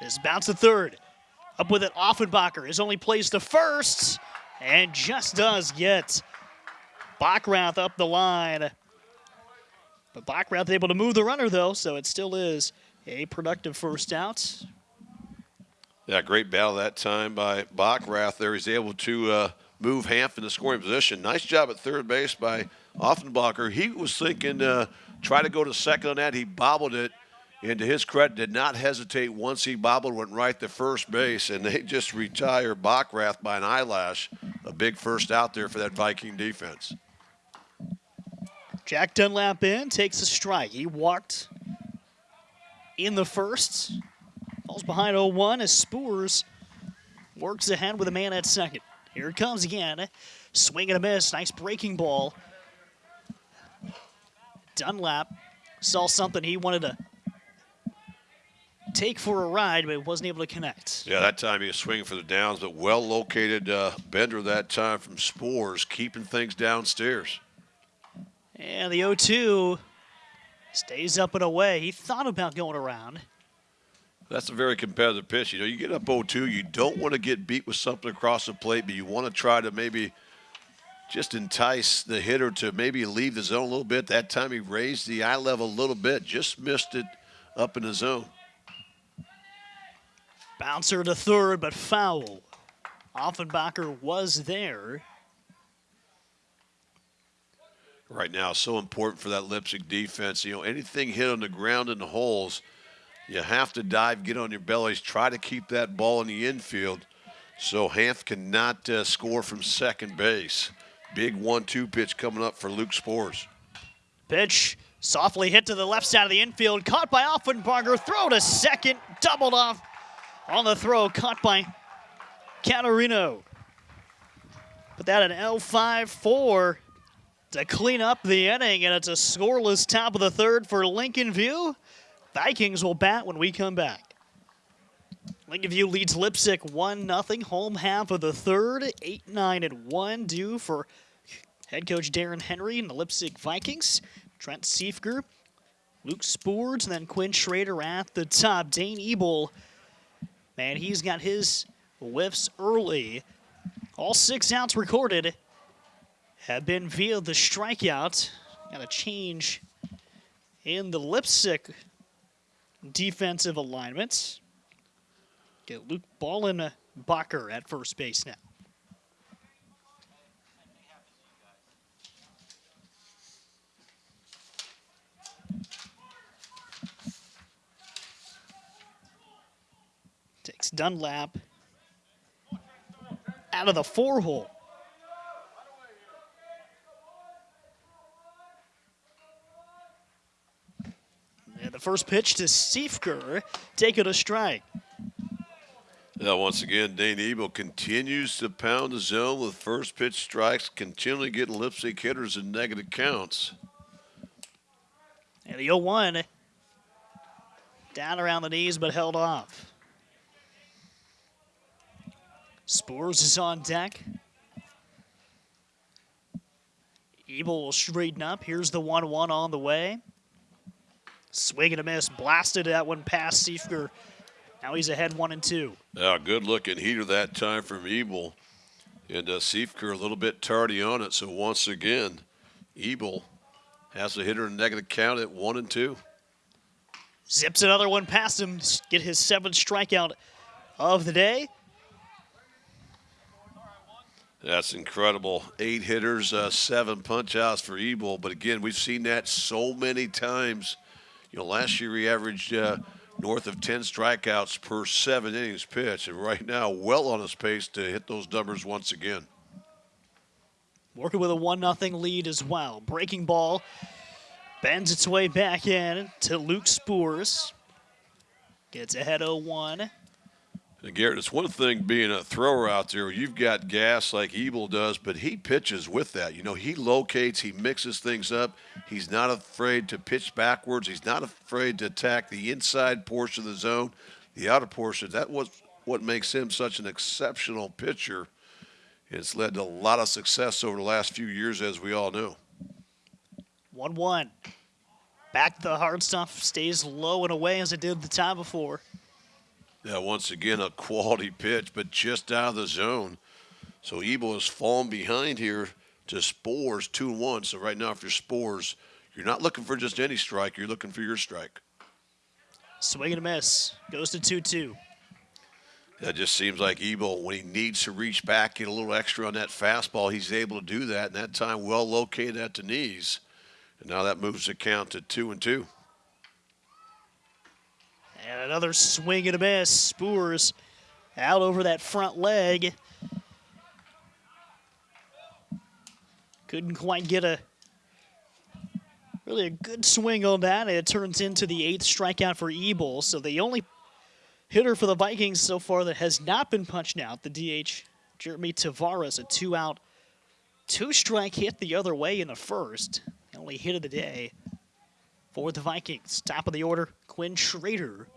This bounce to third. Up with it, Offenbacher is only plays to first and just does get Bockrath up the line. But Bockrath able to move the runner, though, so it still is a productive first out. Yeah, great battle that time by Bockrath there. He's able to uh, move Hanf in the scoring position. Nice job at third base by Offenbacher. He was thinking uh, try to go to second on that. He bobbled it and to his credit, did not hesitate once he bobbled, went right to first base, and they just retired Bockrath by an eyelash. A big first out there for that Viking defense. Jack Dunlap in, takes a strike. He walked in the first. Falls behind 0-1 as Spoors works ahead with a man at second. Here it comes again. Swing and a miss. Nice breaking ball. Dunlap saw something he wanted to take for a ride, but wasn't able to connect. Yeah, that time he was swinging for the downs, but well located uh, bender that time from Spores, keeping things downstairs. And the 0 2 stays up and away. He thought about going around. That's a very competitive pitch. You know, you get up 0 2, you don't want to get beat with something across the plate, but you want to try to maybe just entice the hitter to maybe leave the zone a little bit. That time he raised the eye level a little bit, just missed it up in the zone. Bouncer to third, but foul. Offenbacher was there. Right now, so important for that Leipsic defense. You know, anything hit on the ground in the holes, you have to dive, get on your bellies, try to keep that ball in the infield so Hanf cannot uh, score from second base. Big one-two pitch coming up for Luke Spores. Pitch softly hit to the left side of the infield, caught by Offenbacher, throw to second, doubled off on the throw, caught by Catarino. Put that at L5-4 to clean up the inning, and it's a scoreless top of the third for Lincoln View. Vikings will bat when we come back. Lincoln leads Leipsic 1-0, home half of the third, 8-9 and 1 due for head coach Darren Henry and the Leipsic Vikings. Trent Siefker, Luke Spoors, and then Quinn Schrader at the top. Dane Ebel Man, he's got his whiffs early. All six outs recorded have been via the strikeout. Got a change in the Leipsic defensive alignments. Get Luke Ballin uh, Bucker at first base now. Takes Dunlap out of the four hole. And the first pitch to Siefker, taking a strike. Now, once again, Dane Ebel continues to pound the zone with first pitch strikes, continually getting Leipsic hitters in negative counts. And the 0 1 down around the knees, but held off. Spores is on deck. Ebel will straighten up. Here's the 1 1 on the way. Swing and a miss. Blasted that one past Siefker. Now he's ahead one and two. Yeah, good looking heater that time from Ebel. And uh, Siefker a little bit tardy on it. So once again, Ebel has a hitter in negative count at one and two. Zips another one past him. Get his seventh strikeout of the day. That's incredible. Eight hitters, uh, seven punch outs for Ebel. But again, we've seen that so many times you know, last year he averaged uh, north of 10 strikeouts per seven innings pitched, and right now, well on his pace to hit those numbers once again. Working with a 1 0 lead as well. Breaking ball bends its way back in to Luke Spores. Gets ahead 0 1. And Garrett, it's one thing being a thrower out there. You've got gas like Ebel does, but he pitches with that. You know, he locates, he mixes things up. He's not afraid to pitch backwards. He's not afraid to attack the inside portion of the zone, the outer portion. That was what makes him such an exceptional pitcher. It's led to a lot of success over the last few years, as we all know. 1 1. Back the hard stuff stays low and away as it did the time before. Yeah, once again, a quality pitch, but just out of the zone. So Ebel has fallen behind here to Spores 2 1. So, right now, if you're Spores, you're not looking for just any strike, you're looking for your strike. Swing and a miss. Goes to 2 2. That just seems like Ebel, when he needs to reach back, get a little extra on that fastball, he's able to do that. And that time, well located at the knees. And now that moves the count to 2 and 2. And another swing and a miss. Spores out over that front leg. Couldn't quite get a really a good swing on that. It turns into the eighth strikeout for Ebel. So the only hitter for the Vikings so far that has not been punched out, the DH Jeremy Tavares, a two-out, two-strike hit the other way in the first. The only hit of the day for the Vikings. Top of the order, Quinn Schrader.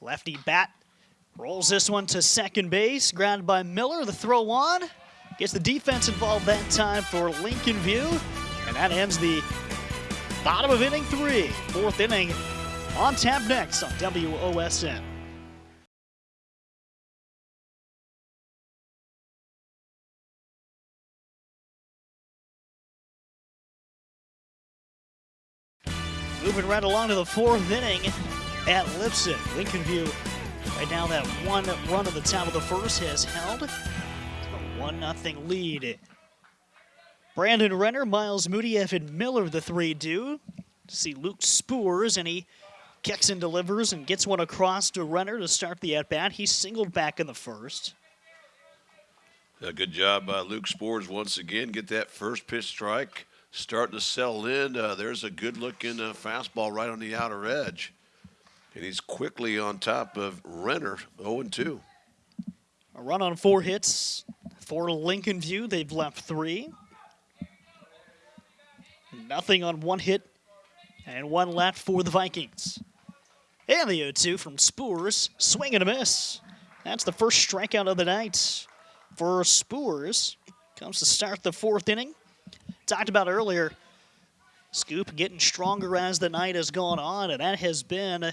Lefty bat rolls this one to second base, grounded by Miller. The throw on gets the defense involved that time for Lincoln View, and that ends the bottom of inning three, fourth inning on tap next on WOSN. Moving right along to the fourth inning at Leipsic. Lincoln View, right now that one run of the top of the first has held. A 1-0 lead. Brandon Renner, Miles Moody, Evan Miller, the three do. See Luke Spoors, and he kicks and delivers and gets one across to Renner to start the at-bat. He's singled back in the first. Yeah, good job by Luke Spores once again. Get that first pitch strike starting to sell in. Uh, there's a good looking uh, fastball right on the outer edge. And he's quickly on top of Renner, 0-2. A run on four hits for Lincoln View. They've left three. Nothing on one hit and one left for the Vikings. And the 0-2 from Spores, swing and a miss. That's the first strikeout of the night for Spores. Comes to start the fourth inning. Talked about earlier, Scoop getting stronger as the night has gone on, and that has been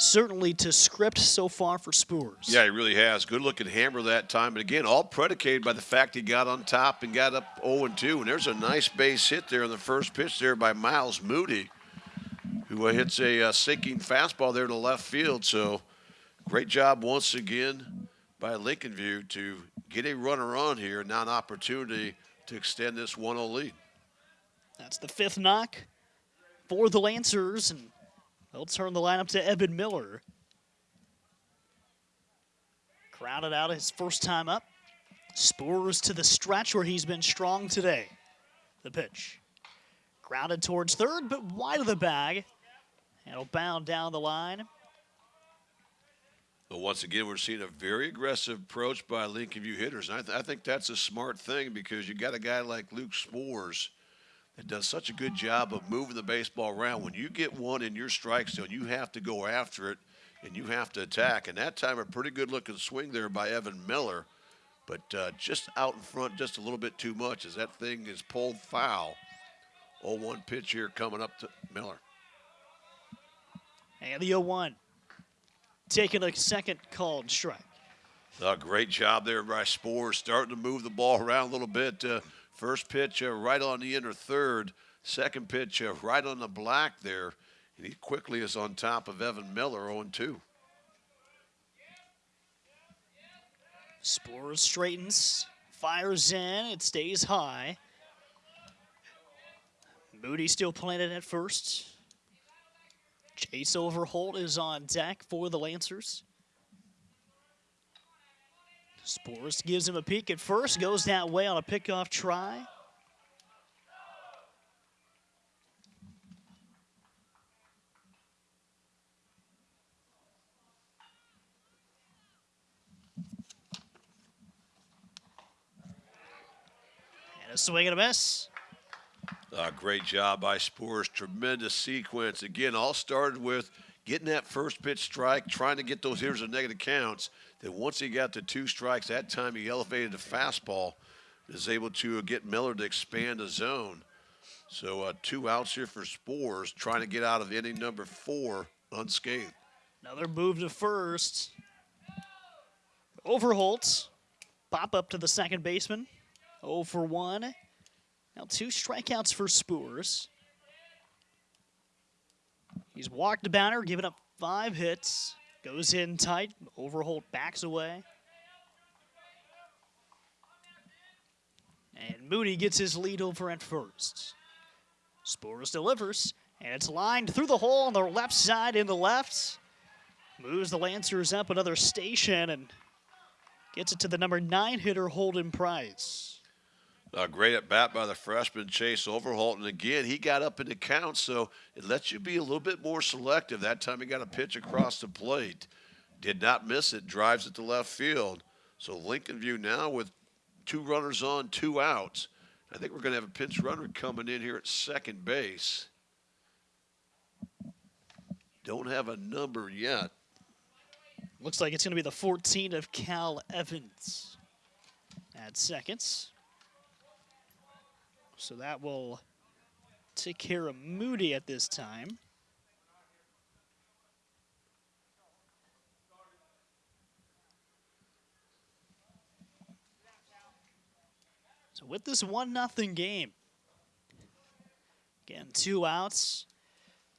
certainly to script so far for Spurs. Yeah, he really has. Good looking hammer that time. And again, all predicated by the fact he got on top and got up 0 2. And there's a nice base hit there on the first pitch there by Miles Moody, who uh, hits a uh, sinking fastball there to left field. So great job once again by Lincoln View to get a runner on here. Now an opportunity to extend this 1 0 lead. That's the fifth knock for the Lancers. And They'll turn the lineup to Evan Miller. Crowded out his first time up. Spurs to the stretch where he's been strong today. The pitch. Grounded towards third, but wide of the bag. It'll bound down the line. Well, once again, we're seeing a very aggressive approach by Lincoln View hitters. And I, th I think that's a smart thing because you got a guy like Luke Spores that does such a good job of moving the baseball around. When you get one in your strike zone, you have to go after it and you have to attack. And that time, a pretty good looking swing there by Evan Miller, but uh, just out in front just a little bit too much as that thing is pulled foul. 0 1 pitch here coming up to Miller. And the 0 1. Taking a second called strike. A great job there by Spores, starting to move the ball around a little bit. Uh, first pitch uh, right on the inner third. Second pitch uh, right on the black there. And he quickly is on top of Evan Miller, 0 2. Spores straightens, fires in, it stays high. Moody still planted at first. Chase Overholt is on deck for the Lancers. Spores gives him a peek at first, goes that way on a pickoff try. And a swing and a miss. Uh, great job by Spores. Tremendous sequence. Again, all started with getting that first pitch strike, trying to get those hitters in negative counts. Then once he got to two strikes, that time he elevated the fastball, is able to get Miller to expand the zone. So uh, two outs here for Spores, trying to get out of inning number four unscathed. Another move to first. Overholt. Pop up to the second baseman. 0 for 1. Now two strikeouts for Spores. He's walked the batter, giving up five hits. Goes in tight. Overholt backs away. And Moody gets his lead over at first. Spores delivers, and it's lined through the hole on the left side in the left. Moves the Lancers up another station and gets it to the number nine hitter, Holden Price. Uh, great at bat by the freshman Chase Overholt, and again he got up in the count, so it lets you be a little bit more selective. That time he got a pitch across the plate, did not miss it, drives it to left field. So Lincoln View now with two runners on, two outs. I think we're going to have a pinch runner coming in here at second base. Don't have a number yet. Looks like it's going to be the 14 of Cal Evans at seconds. So that will take care of Moody at this time. So with this one nothing game, again two outs.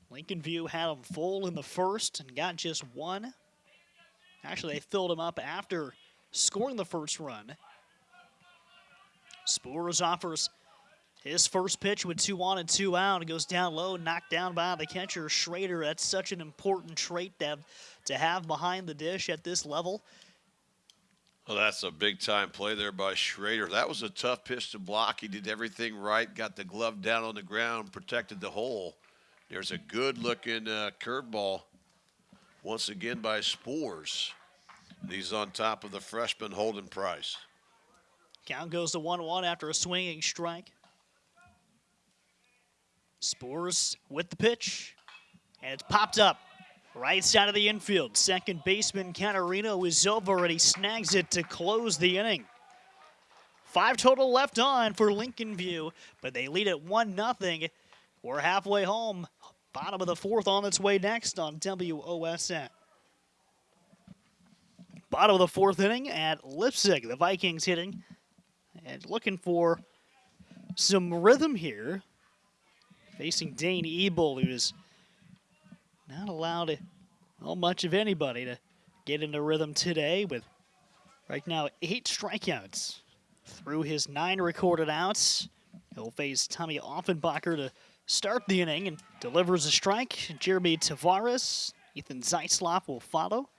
Lincoln View had them full in the first and got just one. Actually, they filled him up after scoring the first run. Spores offers his first pitch with two on and two out. It goes down low, knocked down by the catcher, Schrader. That's such an important trait to have, to have behind the dish at this level. Well, that's a big time play there by Schrader. That was a tough pitch to block. He did everything right, got the glove down on the ground, protected the hole. There's a good looking uh, curveball once again by Spores. He's on top of the freshman Holden Price. Count goes to 1 1 after a swinging strike. Spores with the pitch, and it's popped up right side of the infield. Second baseman Catarino is over, and he snags it to close the inning. Five total left on for Lincoln View, but they lead at 1 0. We're halfway home. Bottom of the fourth on its way next on WOSN. Bottom of the fourth inning at Leipsic. The Vikings hitting and looking for some rhythm here. Facing Dane Ebel, who's not allowed well, much of anybody to get into rhythm today with right now eight strikeouts through his nine recorded outs. He'll face Tommy Offenbacher to start the inning and delivers a strike. Jeremy Tavares, Ethan Zeisloff will follow.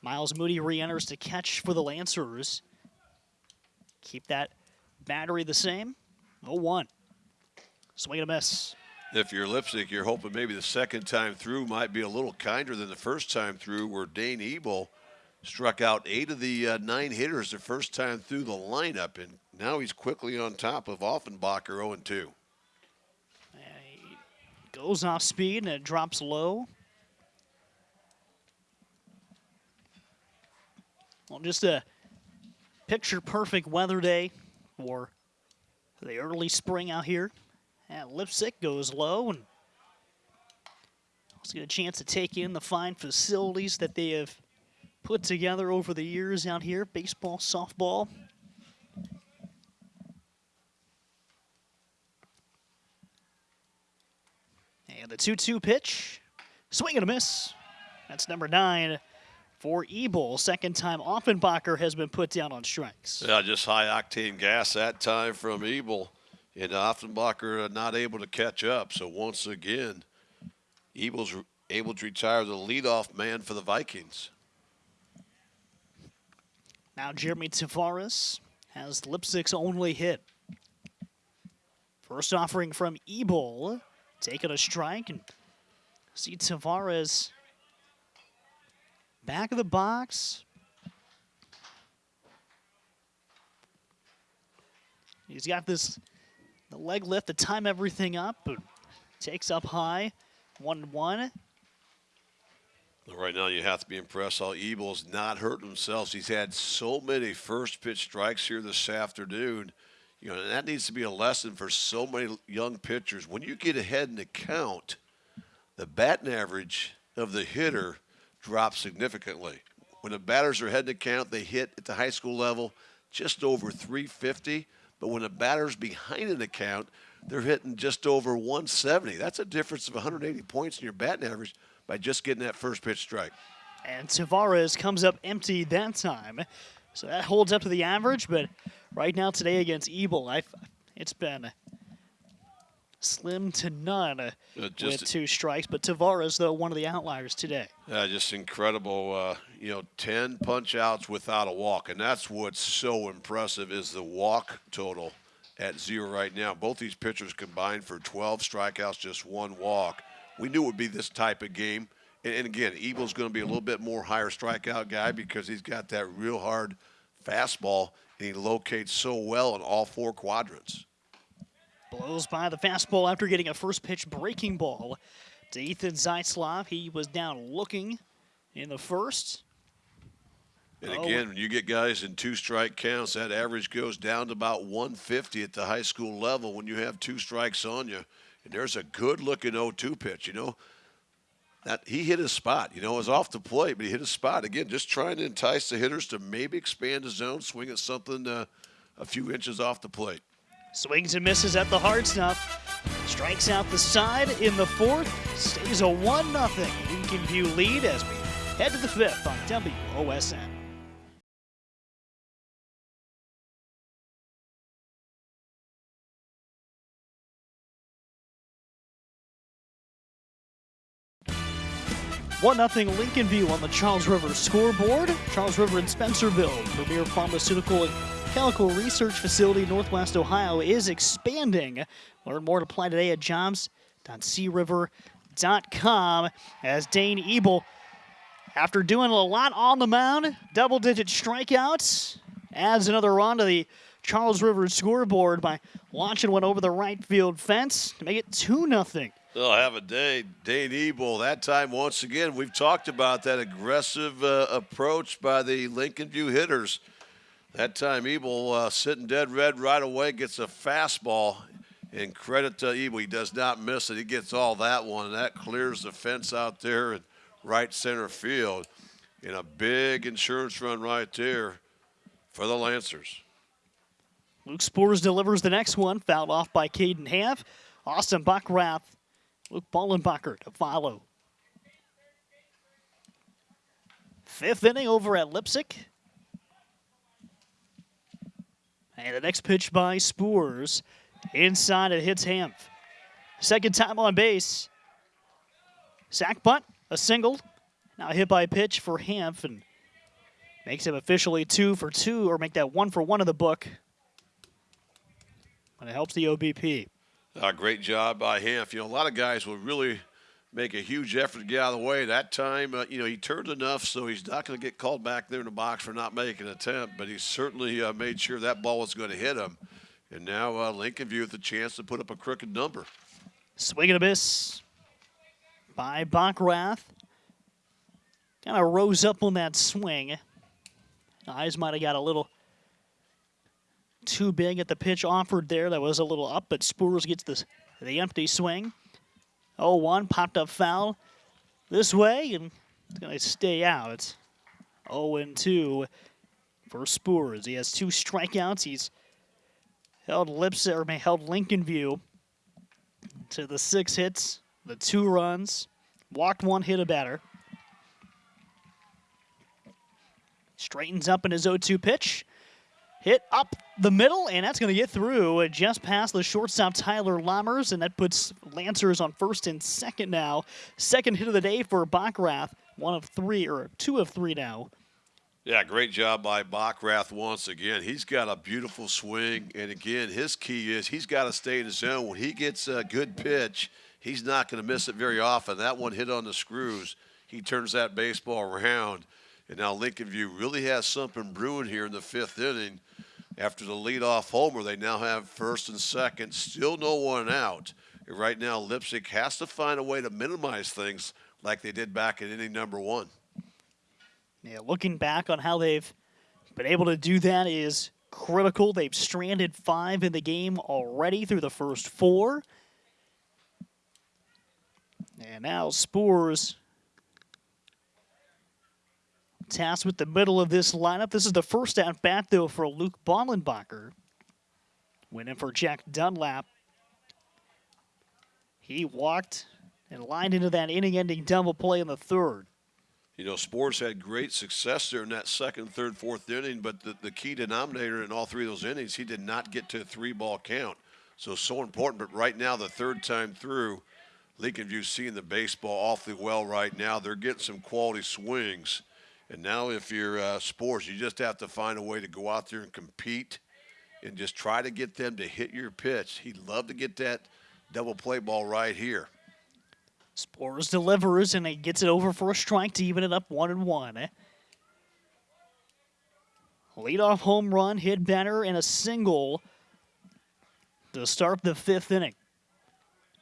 Miles Moody re-enters to catch for the Lancers. Keep that battery the same. 0-1. Swing and a miss. If you're Leipsic, you're hoping maybe the second time through might be a little kinder than the first time through, where Dane Ebel struck out eight of the uh, nine hitters the first time through the lineup, and now he's quickly on top of Offenbacher 0 2. Goes off speed and it drops low. Well, just a picture perfect weather day for the early spring out here. And Leipsic goes low and let's get a chance to take in the fine facilities that they have put together over the years out here baseball, softball. And the 2 2 pitch. Swing and a miss. That's number nine for Ebel. Second time Offenbacher has been put down on strikes. Yeah, just high octane gas that time from Ebel. And Offenbacher uh, not able to catch up. So once again, Ebel's able to retire the leadoff man for the Vikings. Now Jeremy Tavares has Leipsic's only hit. First offering from Ebel, taking a strike and see Tavares back of the box. He's got this the leg lift to time everything up, takes up high, one one. Right now, you have to be impressed how Ebel's not hurt themselves. He's had so many first pitch strikes here this afternoon. You know, that needs to be a lesson for so many young pitchers. When you get ahead in the count, the batting average of the hitter drops significantly. When the batters are ahead in the count, they hit at the high school level just over 350. But when the batter's behind in the count, they're hitting just over 170. That's a difference of 180 points in your batting average by just getting that first pitch strike. And Tavares comes up empty that time. So that holds up to the average, but right now today against Ebel, I've, it's been slim to none uh, with two strikes. But Tavares, though, one of the outliers today. Yeah, just incredible. Uh, you know, 10 punch outs without a walk. And that's what's so impressive is the walk total at zero right now. Both these pitchers combined for 12 strikeouts, just one walk. We knew it would be this type of game. And, and again, Ebel's going to be a little bit more higher strikeout guy because he's got that real hard fastball and he locates so well in all four quadrants. Blows by the fastball after getting a first pitch breaking ball to Ethan Zeisloff. He was down looking in the first. And oh. again, when you get guys in two strike counts, that average goes down to about 150 at the high school level when you have two strikes on you. And there's a good looking 0 2 pitch, you know. That he hit his spot, you know, it was off the plate, but he hit his spot. Again, just trying to entice the hitters to maybe expand the zone, swing at something uh, a few inches off the plate. Swings and misses at the hard stuff. Strikes out the side in the fourth. Stays a 1 0 Lincoln View lead as we head to the fifth on WOSN. One nothing Lincoln View on the Charles River scoreboard. Charles River and Spencerville, premier pharmaceutical and chemical research facility Northwest Ohio is expanding. Learn more to apply today at jobs.criver.com as Dane Ebel, after doing a lot on the mound, double-digit strikeouts, adds another run to the Charles River scoreboard by launching one over the right field fence to make it 2 nothing. They'll have a day. Dane Ebel, that time once again, we've talked about that aggressive uh, approach by the Lincoln View hitters. That time, Ebel uh, sitting dead red right away gets a fastball. And credit to Ebel, he does not miss it. He gets all that one, and that clears the fence out there in right center field. In a big insurance run right there for the Lancers. Luke Spores delivers the next one, fouled off by Caden Hanf. Austin Bockrath, Luke Bollenbacher to follow. Fifth inning over at Leipsic. And the next pitch by Spores. Inside it hits Hanf. Second time on base. Sack bunt, a single. Now hit by pitch for Hanf and makes him officially two for two, or make that one for one in the book. And it helps the OBP. Uh, great job by Hanf. You know, a lot of guys will really make a huge effort to get out of the way. That time, uh, you know, he turned enough, so he's not going to get called back there in the box for not making an attempt, but he certainly uh, made sure that ball was going to hit him. And now uh, Lincoln View with the chance to put up a crooked number. Swing and a miss by Bockrath. Kind of rose up on that swing. Eyes might have got a little too big at the pitch offered there. That was a little up, but Spurs gets the empty swing. 0 1, popped up foul this way, and it's going to stay out. 0 2 for Spurs. He has two strikeouts. He's held Lips or held Lincoln View to the six hits, the two runs, walked one, hit a batter. Straightens up in his 0-2 pitch. Hit up the middle, and that's going to get through just past the shortstop Tyler Lammers, and that puts Lancers on first and second now. Second hit of the day for Bockrath, one of three, or two of three now. Yeah, great job by Bockrath once again. He's got a beautiful swing, and again, his key is he's got to stay in the zone. When he gets a good pitch, he's not going to miss it very often. That one hit on the screws. He turns that baseball around. And now Lincoln View really has something brewing here in the fifth inning. After the leadoff homer, they now have first and second, still no one out. And right now, Leipsic has to find a way to minimize things like they did back in inning number one. Yeah, looking back on how they've been able to do that is critical. They've stranded five in the game already through the first four. And now Spurs tasked with the middle of this lineup. This is the first at bat, though, for Luke Bollenbacher. Went in for Jack Dunlap. He walked and lined into that inning ending double play in the third. You know, Spurs had great success there in that second, third, fourth inning, but the, the key denominator in all three of those innings, he did not get to a three ball count. So, so important. But right now, the third time through, Lincoln View seeing the baseball awfully well right now. They're getting some quality swings. And now, if you're uh, sports, you just have to find a way to go out there and compete and just try to get them to hit your pitch. He'd love to get that double play ball right here. Spores delivers and he gets it over for a strike to even it up one and one. Leadoff home run, hit Benner, and a single to start the fifth inning.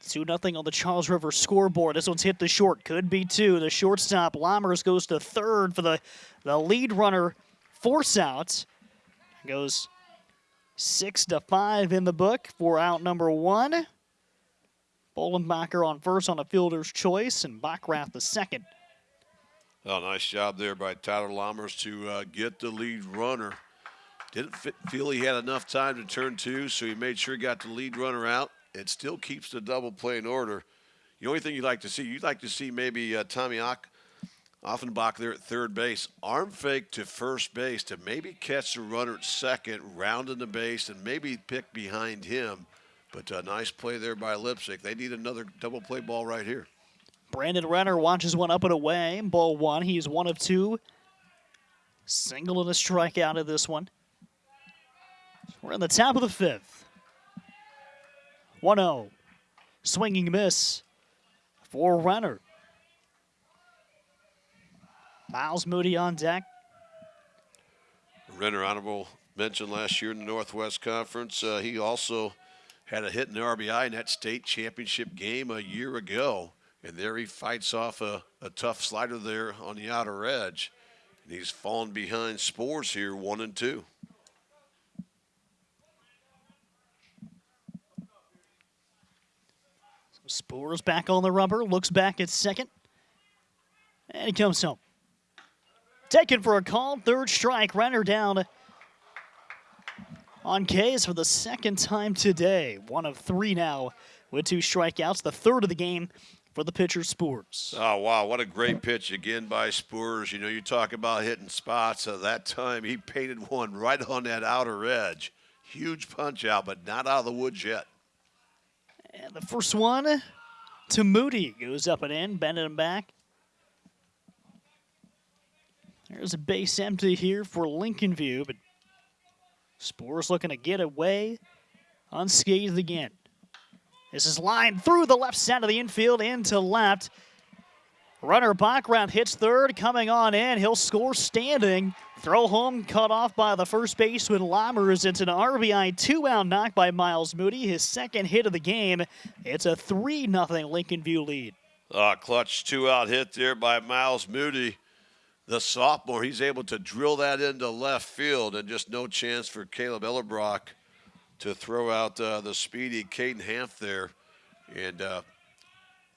2 0 on the Charles River scoreboard. This one's hit the short. Could be two. The shortstop, Lammers, goes to third for the, the lead runner. Force out. Goes six to five in the book for out number one. Bollenbacher on first on a fielder's choice, and Bockrath the second. Oh, nice job there by Tyler Lammers to uh, get the lead runner. Didn't feel he had enough time to turn two, so he made sure he got the lead runner out it still keeps the double play in order. The only thing you'd like to see, you'd like to see maybe uh, Tommy Offenbach there at third base, arm fake to first base to maybe catch the runner at second, rounding the base, and maybe pick behind him. But a nice play there by Leipsic. They need another double play ball right here. Brandon Renner watches one up and away. Ball one. He's one of two. Single and a strikeout of this one. We're in the top of the fifth. 1 0. Swinging miss for Renner. Miles Moody on deck. Renner, honorable mention last year in the Northwest Conference. Uh, he also had a hit in the RBI in that state championship game a year ago. And there he fights off a, a tough slider there on the outer edge. And he's fallen behind Spores here, one and two. Spores back on the rubber, looks back at second, and he comes home. Taken for a call, third strike, runner down on K's for the second time today. One of three now with two strikeouts, the third of the game for the pitcher Spurs. Oh, wow. What a great pitch again by Spurs. You know, you talk about hitting spots. Uh, that time he painted one right on that outer edge. Huge punch out, but not out of the woods yet. And the first one to Moody goes up and in, bending him back. There's a base empty here for Lincoln View, but Spores looking to get away unscathed again. This is lined through the left side of the infield into left. Runner Bockrath hits third, coming on in. He'll score standing. Throw home cut off by the first baseman Lammers. It's an RBI two-out knock by Miles Moody, his second hit of the game. It's a 3 0 Lincoln View lead. Uh, clutch two-out hit there by Miles Moody, the sophomore. He's able to drill that into left field, and just no chance for Caleb Ellerbrock to throw out uh, the speedy Caden Hanf there. And uh,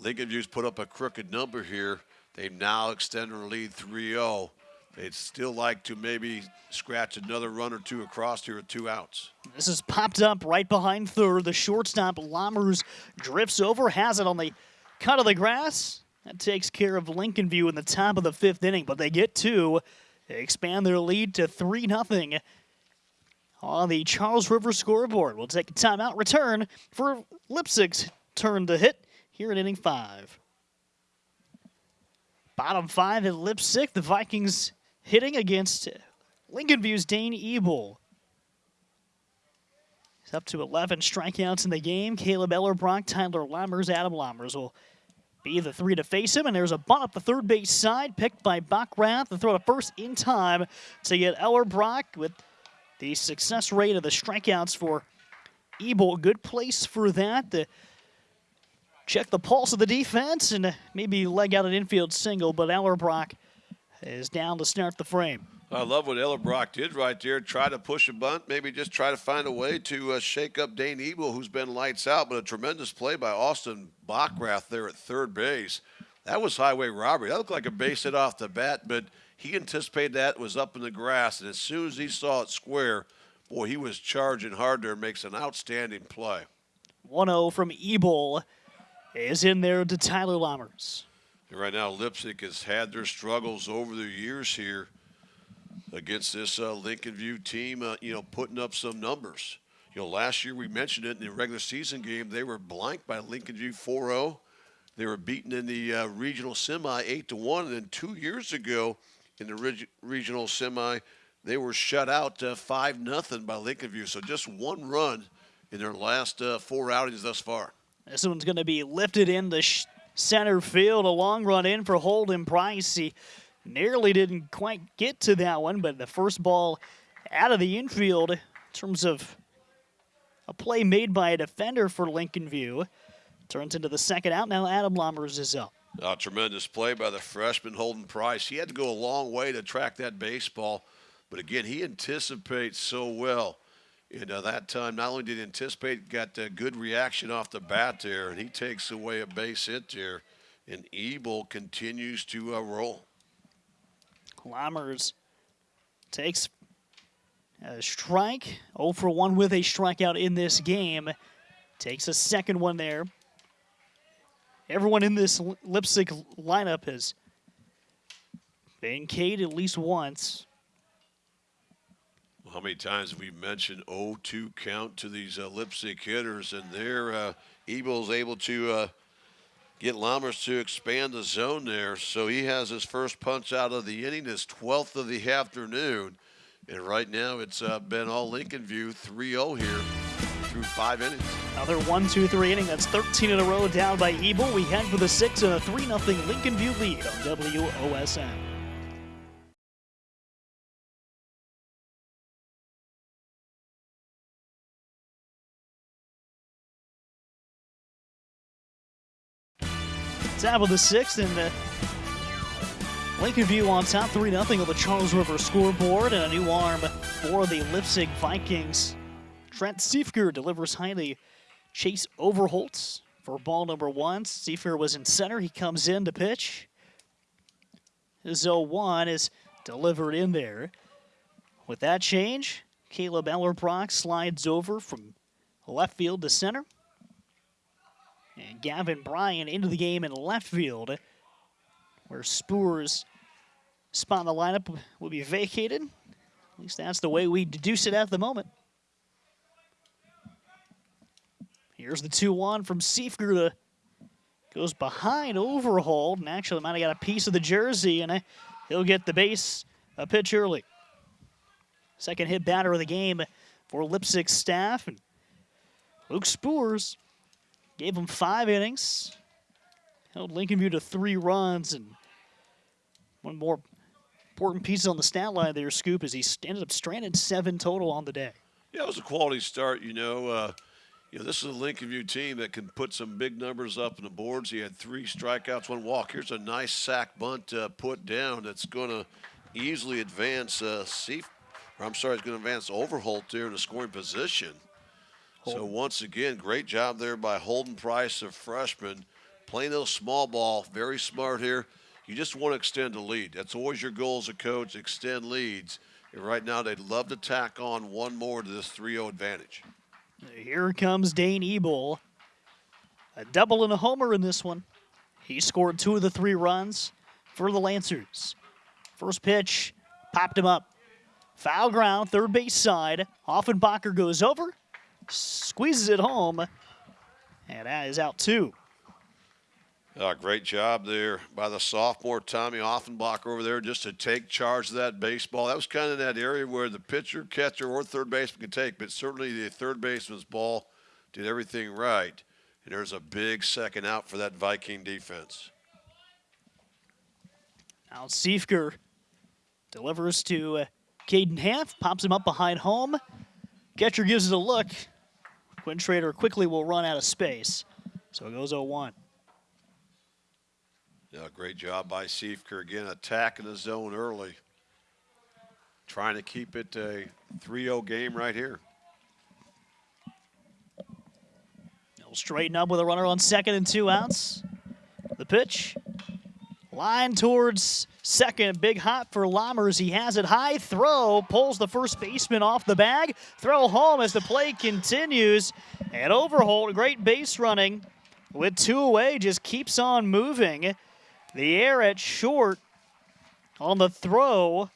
Lincoln View's put up a crooked number here. They've now extended their lead 3 0. They'd still like to maybe scratch another run or two across here with two outs. This is popped up right behind third. The shortstop Lammers drifts over, has it on the cut of the grass. That takes care of Lincoln View in the top of the fifth inning, but they get two. They expand their lead to 3 0 on the Charles River scoreboard. We'll take a timeout return for Leipsic's turn to hit here in inning five. Bottom five at Leipsic. The Vikings hitting against Lincoln View's Dane Ebel. He's up to 11 strikeouts in the game. Caleb Ellerbrock, Tyler Lammers, Adam Lammers will be the three to face him. And there's a bunt up the third base side, picked by Bockrath. The throw to first in time to get Ellerbrock with the success rate of the strikeouts for Ebel. Good place for that. The check the pulse of the defense and maybe leg out an infield single, but Ellerbrock is down to start the frame. I love what Ellerbrock did right there. Try to push a bunt, maybe just try to find a way to uh, shake up Dane Ebel, who's been lights out, but a tremendous play by Austin Bockrath there at third base. That was highway robbery. That looked like a base hit off the bat, but he anticipated that was up in the grass, and as soon as he saw it square, boy, he was charging hard there. Makes an outstanding play. 1-0 from Ebel is in there to Tyler Lammers. Right now, Leipsic has had their struggles over the years here against this uh, Lincoln View team, uh, you know, putting up some numbers. You know, last year we mentioned it in the regular season game, they were blanked by Lincoln View 4 0. They were beaten in the uh, regional semi 8 to 1. And then two years ago in the reg- regional semi, they were shut out uh, 5 nothing by Lincoln View. So just one run in their last uh, four outings thus far. This one's going to be lifted in the center field. A long run in for Holden Price. He nearly didn't quite get to that one, but the first ball out of the infield in terms of a play made by a defender for Lincoln View turns into the second out. Now Adam Lammers is up. A tremendous play by the freshman Holden Price. He had to go a long way to track that baseball, but again, he anticipates so well. And uh, that time, not only did he anticipate, got a good reaction off the bat there, and he takes away a base hit there. And Ebel continues to uh, roll. Lammers takes a strike, 0 for 1 with a strikeout in this game. Takes a second one there. Everyone in this Leipsic lineup has been K'd at least once. How many times have we mentioned 0-2 count to these uh, hitters, and there uh, Ebel's able to uh, get Lammers to expand the zone there. So he has his first punch out of the inning, his 12th of the afternoon. And right now it's uh, been all Lincoln View 3-0 here through five innings. Another one, two, three inning. That's 13 in a row down by Ebel. We head for the six and a 3 0 Lincoln View lead on WOSN. Top of the sixth, and uh, Lincoln View on top 3 0 on the Charles River scoreboard, and a new arm for the Leipsic Vikings. Trent Siefker delivers highly. Chase Overholtz for ball number one. Siefker was in center. He comes in to pitch. His 0-1 is delivered in there. With that change, Caleb Ellerbrock slides over from left field to center. And Gavin Bryan into the game in left field, where Spoor's spot in the lineup will be vacated. At least that's the way we deduce it at the moment. Here's the 2-1 from Siefker to uh, goes behind Overholt, and actually might have got a piece of the jersey, and uh, he'll get the base a pitch early. Second hit batter of the game for Leipsic staff. And Luke Spoors Gave him five innings. Held Lincoln View to three runs and one more important piece on the stat line there, Scoop, is he ended up stranded seven total on the day. Yeah, it was a quality start. You know, uh, you know, this is a Lincoln View team that can put some big numbers up in the boards. He had three strikeouts, one walk. Here's a nice sack bunt uh, put down that's going to easily advance uh, Seif, or I'm sorry, it's going to advance Overholt there in the scoring position. So once again, great job there by Holden Price, a freshman, playing those small ball, very smart here. You just want to extend the lead. That's always your goal as a coach, extend leads. And right now, they'd love to tack on one more to this 3-0 advantage. Here comes Dane Ebel. A double and a homer in this one. He scored two of the three runs for the Lancers. First pitch, popped him up. Foul ground, third base side. Offenbacher goes over, squeezes it home, and that is out two. Uh, great job there by the sophomore Tommy Offenbach over there just to take charge of that baseball. That was kind of that area where the pitcher, catcher, or third baseman could take, but certainly the third baseman's ball did everything right. And there's a big second out for that Viking defense. Now Siefker delivers to uh, Caden Hanf, pops him up behind home. Catcher gives it a look. Quinn Schrader quickly will run out of space. So it goes 0 1. Yeah, great job by Siefker again, attacking the zone early. Trying to keep it a 3-0 game right here. He'll straighten up with a runner on second and two outs. The pitch. Line towards second. Big hop for Lammers. He has it high. Throw. Pulls the first baseman off the bag. Throw home as the play continues. And Overholt, great base running with two away, just keeps on moving. The air at short on the throw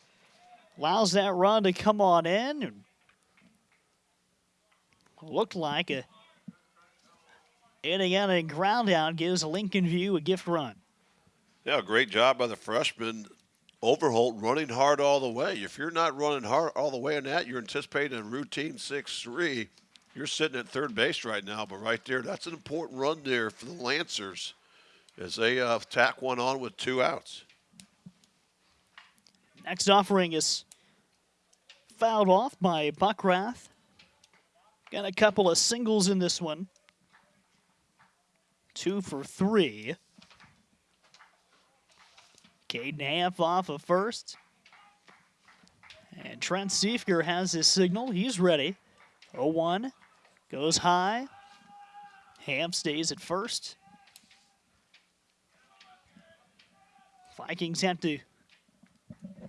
allows that run to come on in. Looked like a inning out and ground out gives Lincoln View a gift run. Yeah, great job by the freshman Overholt running hard all the way. If you're not running hard all the way on that, you're anticipating a routine 6-3. You're sitting at third base right now, but right there, that's an important run there for the Lancers as they uh, tack one on with two outs. Next offering is fouled off by Bockrath. Got a couple of singles in this one. Two for three. Caden Hanf off of first. And Trent Siefker has his signal. He's ready. 0 1. Goes high. Ham stays at first. Vikings have to.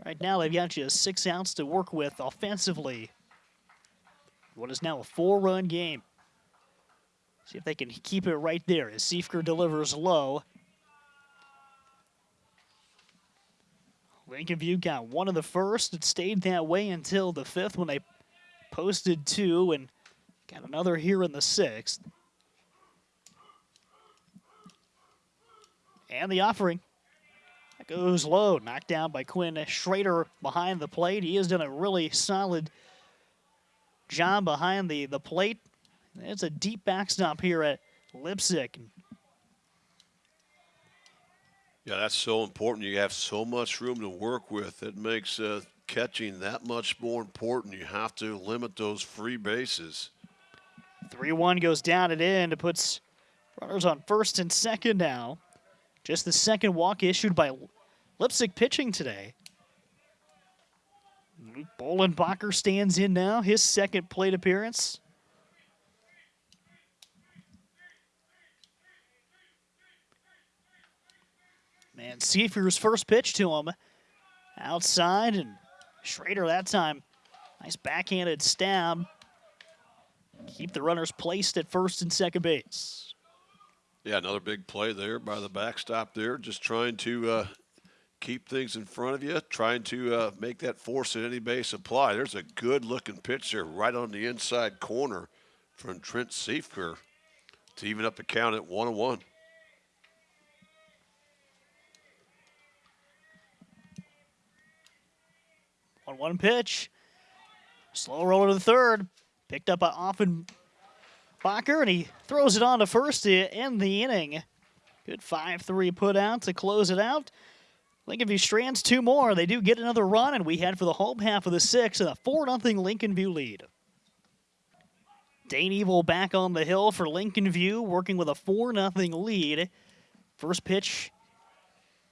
Right now, they've got just six outs to work with offensively. What is now a four run game. See if they can keep it right there as Siefker delivers low. Lincoln View got one in the first. It stayed that way until the fifth when they posted two and got another here in the sixth. And the offering. That goes low, knocked down by Quinn Schrader behind the plate. He has done a really solid job behind the, the plate. It's a deep backstop here at Leipsic. Yeah, that's so important. You have so much room to work with. It makes uh, catching that much more important. You have to limit those free bases. 3 1 goes down and in. It puts runners on first and second now. Just the second walk issued by Leipsic pitching today. Luke Bollenbacher stands in now, his second plate appearance. Man, Siefker's first pitch to him outside, and Schrader that time, nice backhanded stab. Keep the runners placed at first and second base. Yeah, another big play there by the backstop there, just trying to uh, keep things in front of you, trying to uh, make that force at any base apply. There's a good looking pitch there right on the inside corner from Trent Siefker to even up the count at one and one. On one pitch. Slow roller to the third. Picked up by Offen Bacher, and he throws it on to first to end the inning. Good 5 3 put out to close it out. Lincoln View strands two more. They do get another run, and we head for the home half of the sixth and a 4 0 Lincoln View lead. Dane Ebel back on the hill for Lincoln View, working with a 4 0 lead. First pitch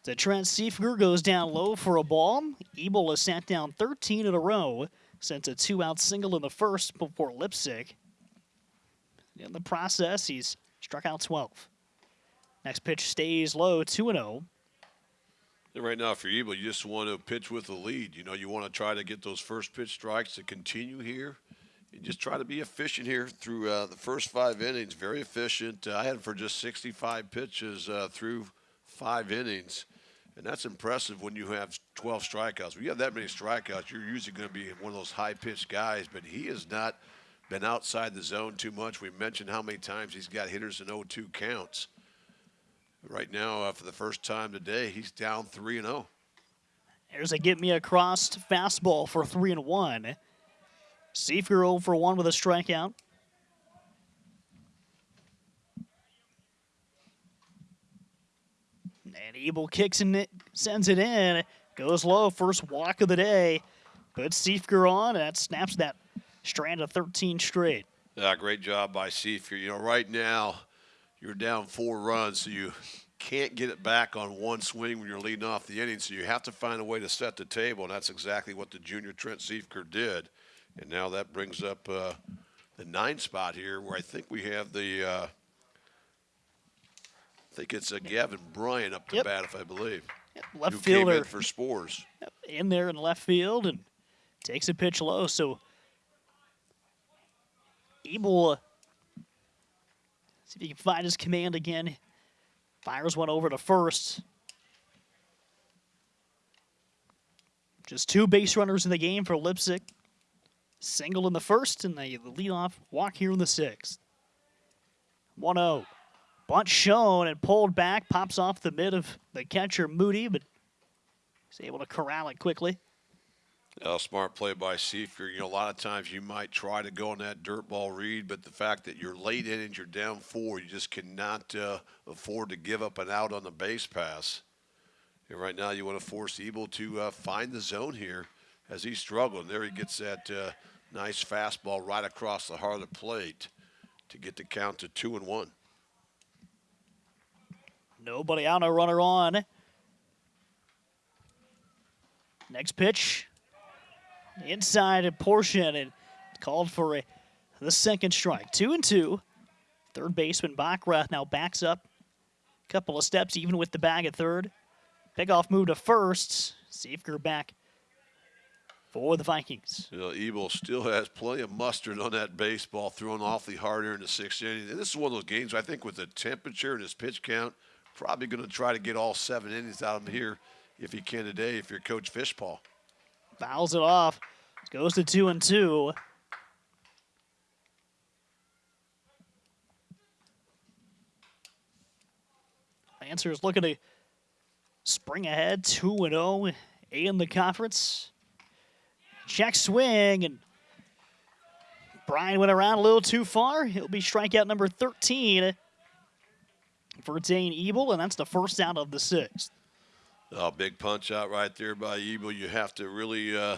to Trent Siefker goes down low for a ball. Ebel has sat down 13 in a row since a two out single in the first before Leipsic. In the process, he's struck out 12. Next pitch stays low, 2 0. And right now, for Ebel, you just want to pitch with the lead. You know, you want to try to get those first pitch strikes to continue here. And just try to be efficient here through uh, the first five innings. Very efficient. Uh, I had for just 65 pitches uh, through five innings. And that's impressive when you have 12 strikeouts. When you have that many strikeouts, you're usually going to be one of those high pitched guys, but he has not been outside the zone too much. We mentioned how many times he's got hitters in 0 2 counts. Right now, uh, for the first time today, he's down 3 and 0. There's a get me across fastball for 3 and 1. Siefker 0 for 1 with a strikeout. And Ebel kicks and it, sends it in. Goes low, first walk of the day. Puts Siefker on, and that snaps that strand of 13 straight. Yeah, great job by Siefker. You know, right now, you're down four runs, so you can't get it back on one swing when you're leading off the inning. So you have to find a way to set the table, and that's exactly what the junior Trent Siefker did. And now that brings up uh, the nine spot here, where I think we have the. Uh, I think it's a Gavin Bryant up to Yep. bat, if I believe. Yep, Left came in fielder for Spores. Yep. in there in left field and takes a pitch low. So Ebel, see if he can find his command again. Fires one over to first. Just two base runners in the game for Leipsic. Single in the first, and the leadoff walk here in the sixth. 1 0. Bunt shown and pulled back, pops off the mid of the catcher Moody, but he's able to corral it quickly. A smart play by Siefker. You know, a lot of times you might try to go on that dirt ball read, but the fact that you're late innings, you're down four, you just cannot uh, afford to give up an out on the base pass. And right now, you want to force Ebel to uh, find the zone here as he's struggling. There he gets that uh, nice fastball right across the heart of the plate to get the count to two and one. Nobody out, no runner on. Next pitch. Inside portion and called for a the second strike. Two and two. Third baseman Bockrath now backs up. a Couple of steps even with the bag at third. Pickoff move to first. Siefker back for the Vikings. You know, Ebel still has plenty of mustard on that baseball, throwing awfully hard here in the sixth inning. And this is one of those games I think with the temperature and his pitch count, probably going to try to get all seven innings out of him here if he can today. If you're Coach Fishpaw, Fouls it off. Goes to two and two. Lancers looking to spring ahead 2 and 0 in the conference. Check swing and Brian went around a little too far. He'll be strikeout number 13 for Dane Ebel, and that's the first out of the sixth. oh, big punch out right there by Ebel. You have to really uh,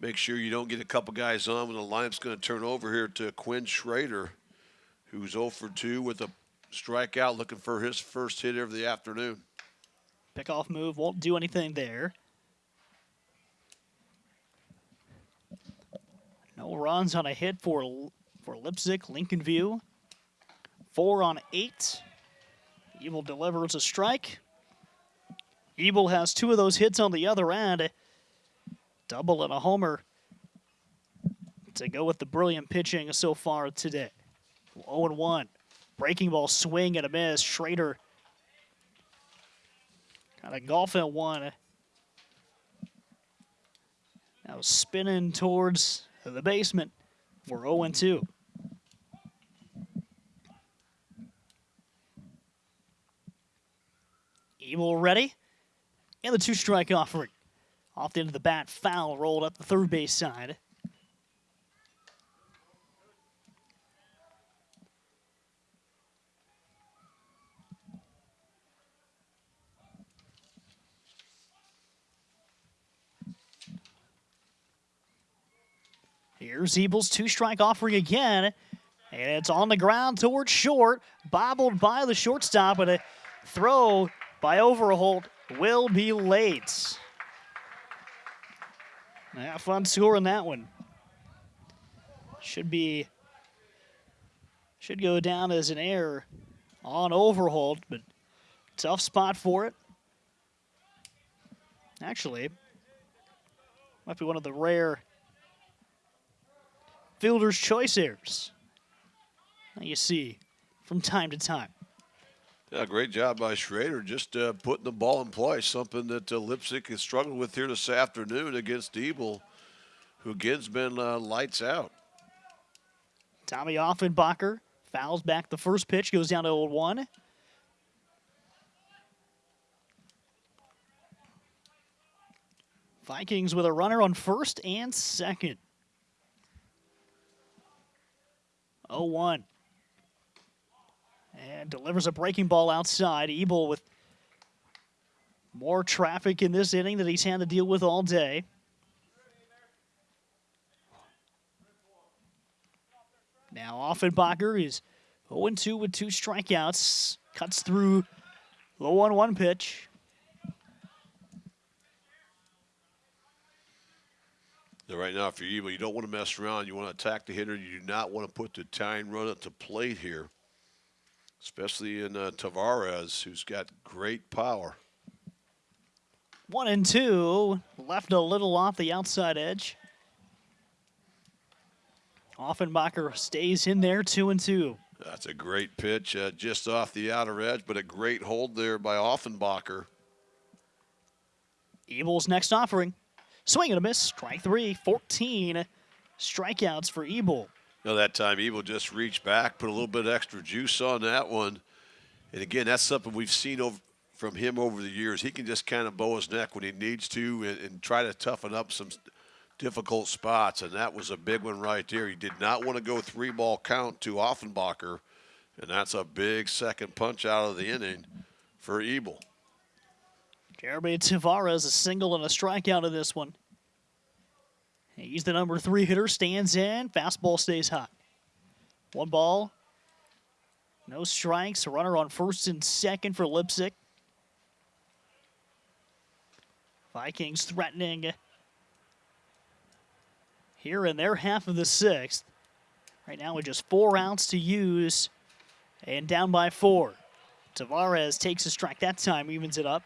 make sure you don't get a couple guys on when the lineup's going to turn over here to Quinn Schrader, who's 0 for 2 with a strikeout, looking for his first hit of the afternoon. Pickoff move won't do anything there. No runs on a hit for for Leipsic, Lincoln View. Four on eight. Ebel delivers a strike. Ebel has two of those hits on the other end. Double and a homer to go with the brilliant pitching so far today. 0 1. Breaking ball swing and a miss. Schrader Got a golf at one. Now spinning towards the basement. We're 0 Ebel ready. And the two-strike offering. Off the end of the bat, foul rolled up the third base side. Here's Ebel's two-strike offering again, and it's on the ground towards short, bobbled by the shortstop, but a throw by Overholt will be late. Yeah, fun score in that one. Should be should go down as an error on Overholt, but tough spot for it. Actually, might be one of the rare fielder's choice errors that you see from time to time. Yeah, great job by Schrader, just uh, putting the ball in play. Something that uh, Leipsic has struggled with here this afternoon against Ebel, who again's been uh, lights out. Tommy Offenbacher fouls back the first pitch, goes down to 0 1. Vikings with a runner on first and second. 0 1. And delivers a breaking ball outside. Ebel with more traffic in this inning that he's had to deal with all day. Now Offenbacher is 0 2 with two strikeouts. Cuts through the 1 1 pitch. Now, right now, for Ebel, you don't want to mess around. You want to attack the hitter. You do not want to put the tying run at the plate here, especially in uh, Tavares, who's got great power. One and two, left a little off the outside edge. Offenbacher stays in there, two and two. That's a great pitch, uh, just off the outer edge, but a great hold there by Offenbacher. Ebel's next offering. Swing and a miss. Strike three. 14 strikeouts for Ebel. That time Ebel just reached back, put a little bit extra juice on that one. And again, that's something we've seen over, from him over the years. He can just kind of bow his neck when he needs to and, and try to toughen up some difficult spots. And that was a big one right there. He did not want to go three ball count to Offenbacher. And that's a big second punch out of the inning for Ebel. Jeremy Tavares a single and a strikeout of this one. He's the number three hitter, stands in, fastball stays hot. One ball, no strikes, runner on first and second for Leipsic. Vikings threatening here in their half of the sixth. Right now with just four outs to use and down by four. Tavares takes a strike that time, evens it up.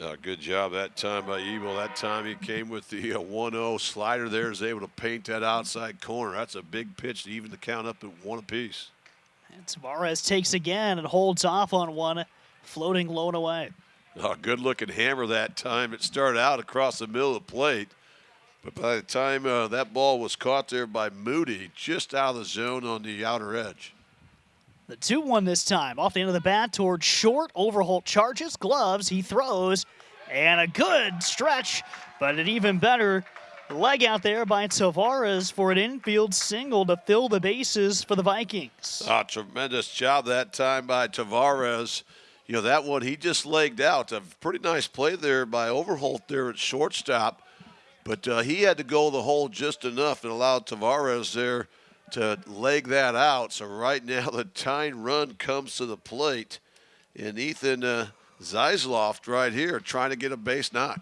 Uh, good job that time by Ebel. That time he came with the 1-0 uh, slider there, is able to paint that outside corner. That's a big pitch to even the count up at one apiece. And Tavares takes again and holds off on one, floating low and away. Oh, good looking hammer that time. It started out across the middle of the plate. But by the time uh, that ball was caught there by Moody, just out of the zone on the outer edge. The 2 1 this time. Off the end of the bat towards short. Overholt charges, gloves, he throws, and a good stretch, but an even better leg out there by Tavares for an infield single to fill the bases for the Vikings. Ah, tremendous job that time by Tavares. You know, that one he just legged out. A pretty nice play there by Overholt there at shortstop. But uh, he had to go the hole just enough and allowed Tavares there to leg that out. So right now the tying run comes to the plate. And Ethan uh, Zeisloff right here trying to get a base knock.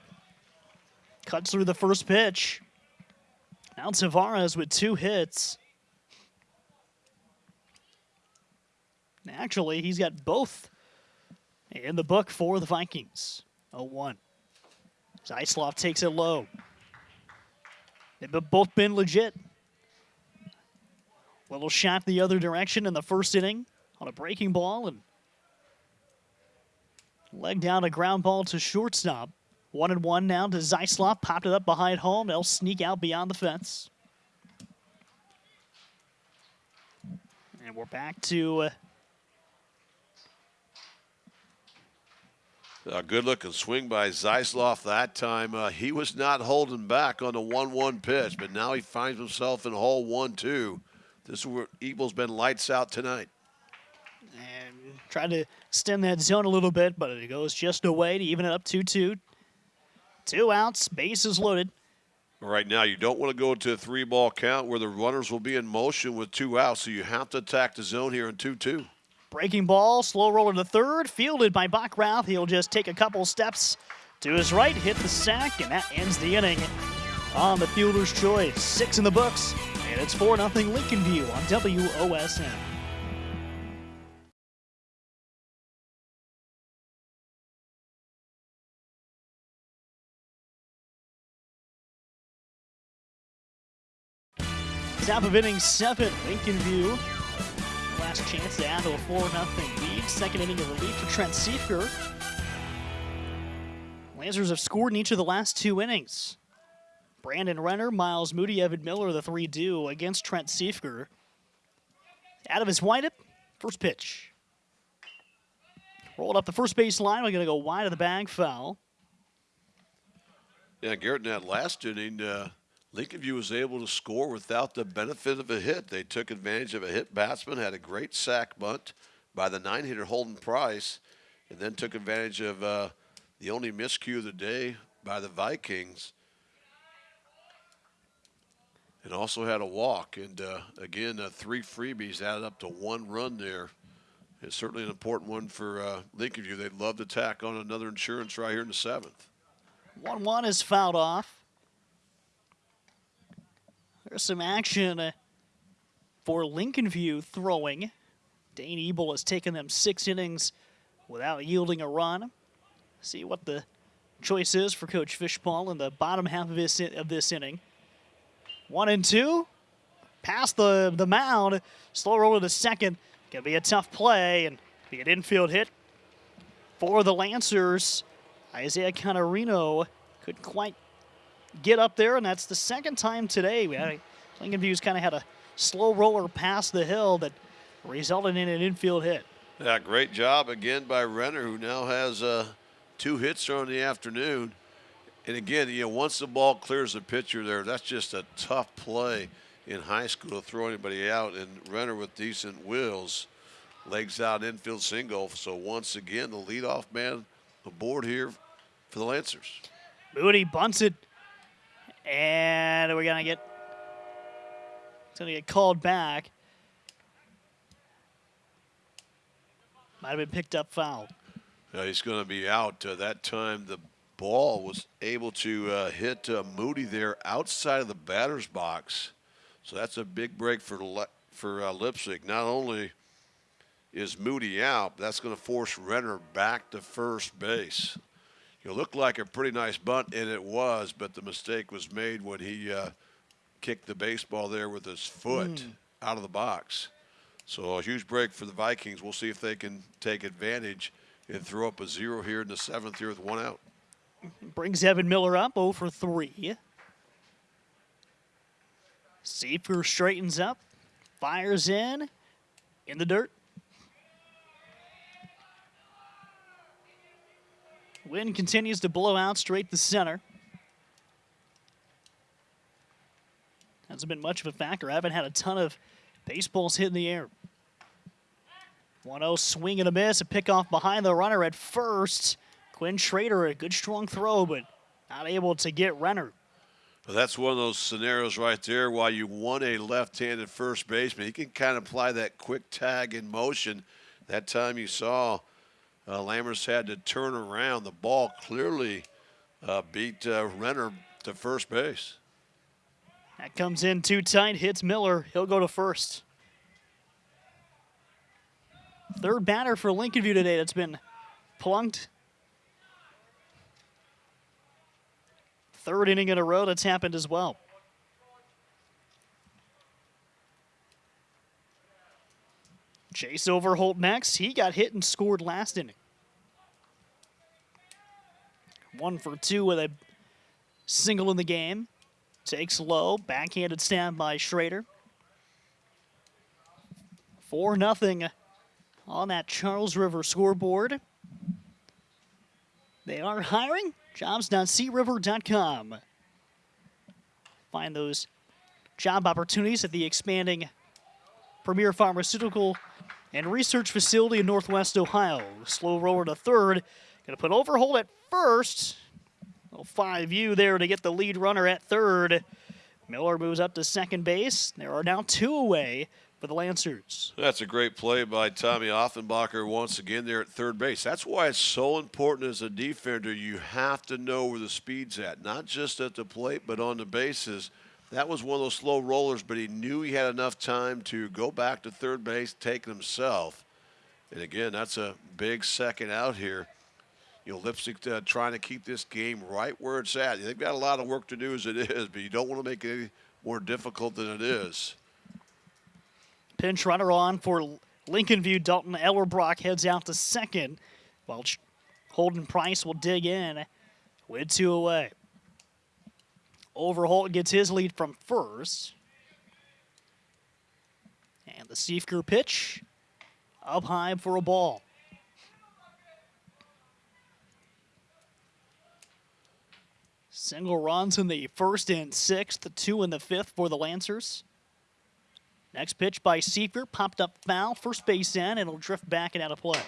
Cuts through the first pitch. Now Tavares with two hits. Actually, he's got both in the book for the Vikings. 0-1. Zeisloff takes it low. They've both been legit. Little shot the other direction in the first inning on a breaking ball and leg down a ground ball to shortstop. One and one now to Zeisloff. Popped it up behind home. They'll sneak out beyond the fence. And we're back to uh, A good looking swing by Zeisloff that time. Uh, he was not holding back on the 1 1 pitch, but now he finds himself in hole 1 2. This is where Ebel's been lights out tonight. And trying to stem that zone a little bit, but it goes just away to even it up 2 2. Two outs, bases loaded. Right now, you don't want to go to a three ball count where the runners will be in motion with two outs, so you have to attack the zone here in 2 2. Breaking ball, slow roller to third, fielded by Bockrath. He'll just take a couple steps to his right, hit the sack, and that ends the inning on the fielder's choice. Six in the books, and it's 4 0 Lincoln View on WOSN. Top of inning seven, Lincoln View. Last chance to add to a 4 0 lead. Second inning of relief for Trent Siefker. Lancers have scored in each of the last two innings. Brandon Renner, Miles Moody, Evan Miller, the three do against Trent Siefker. Out of his windup, first pitch. Rolled up the first base line. We're going to go wide of the bag foul. Yeah, Garrett, in that last inning, uh, Lincoln View was able to score without the benefit of a hit. They took advantage of a hit batsman, had a great sack bunt by the nine hitter Holden Price, and then took advantage of uh, the only miscue of the day by the Vikings. And also had a walk. And uh, again, uh, three freebies added up to one run there. It's certainly an important one for uh, Lincoln View. They'd love to tack on another insurance right here in the seventh. 1 1 is fouled off. There's some action uh, for Lincoln View throwing. Dane Ebel has taken them six innings without yielding a run. See what the choice is for Coach Fishball in the bottom half of this, of this inning. One and two. Past the, the mound. Slow roll to second. Gonna be a tough play and be an infield hit for the Lancers. Isaiah Canarino couldn't quite get up there, and that's the second time today. We had, Lincoln View's kind of had a slow roller past the hill that resulted in an infield hit. Yeah, great job again by Renner, who now has uh, two hits on the afternoon. And again, you know, once the ball clears the pitcher there, that's just a tough play in high school to throw anybody out. And Renner with decent wheels, legs out infield single. So once again, the leadoff man aboard here for the Lancers. Moody bunts it and we're gonna get it's gonna get called back. Might have been picked up foul. Yeah, he's going to be out. Uh, that time the ball was able to uh, hit uh, Moody there outside of the batter's box. So that's a big break for Le for uh, Leipsic. Not only is Moody out, that's going to force Renner back to first base. It looked like a pretty nice bunt, and it was, but the mistake was made when he uh, kicked the baseball there with his foot mm. out of the box. So a huge break for the Vikings. We'll see if they can take advantage and throw up a zero here in the seventh here with one out. Brings Evan Miller up 0 for 3. Siefker straightens up, fires in, in the dirt. Wind continues to blow out straight to center. Hasn't been much of a factor. I haven't had a ton of baseballs hit in the air. 1-0 swing and a miss. A pickoff behind the runner at first. Quinn Schrader, a good strong throw, but not able to get Renner. Well, that's one of those scenarios right there. While you want a left-handed first baseman, he can kind of apply that quick tag in motion. That time you saw uh, Lammers had to turn around. The ball clearly uh, beat uh, Renner to first base. That comes in too tight, hits Miller. He'll go to first. Third batter for Lincoln View today that's been plunked. Third inning in a row that's happened as well. Chase Overholt next. He got hit and scored last inning. One for two with a single in the game. Takes low. Backhanded stand by Schrader. 4 nothing on that Charles River scoreboard. They are hiring. Jobs.criver.com. Find those job opportunities at the expanding Premier Pharmaceutical and Research Facility in Northwest Ohio. Slow roller to third. Going to put Overholt at first. Well, 5U there to get the lead runner at third. Miller moves up to second base. There are now two away for the Lancers. That's a great play by Tommy Offenbacher once again there at third base. That's why it's so important as a defender. You have to know where the speed's at, not just at the plate, but on the bases. That was one of those slow rollers, but he knew he had enough time to go back to third base, take himself. And again, that's a big second out here. You know, Leipsic uh, trying to keep this game right where it's at. They've got a lot of work to do as it is, but you don't want to make it any more difficult than it is. Pinch runner on for Lincoln View. Dalton Ellerbrock heads out to second, while Holden Price will dig in with two away. Overholt gets his lead from first. And the Siefker pitch up high for a ball. Single runs in the first and sixth, two in the fifth for the Lancers. Next pitch by Siefker, popped up foul, first base in, and it'll drift back and out of play.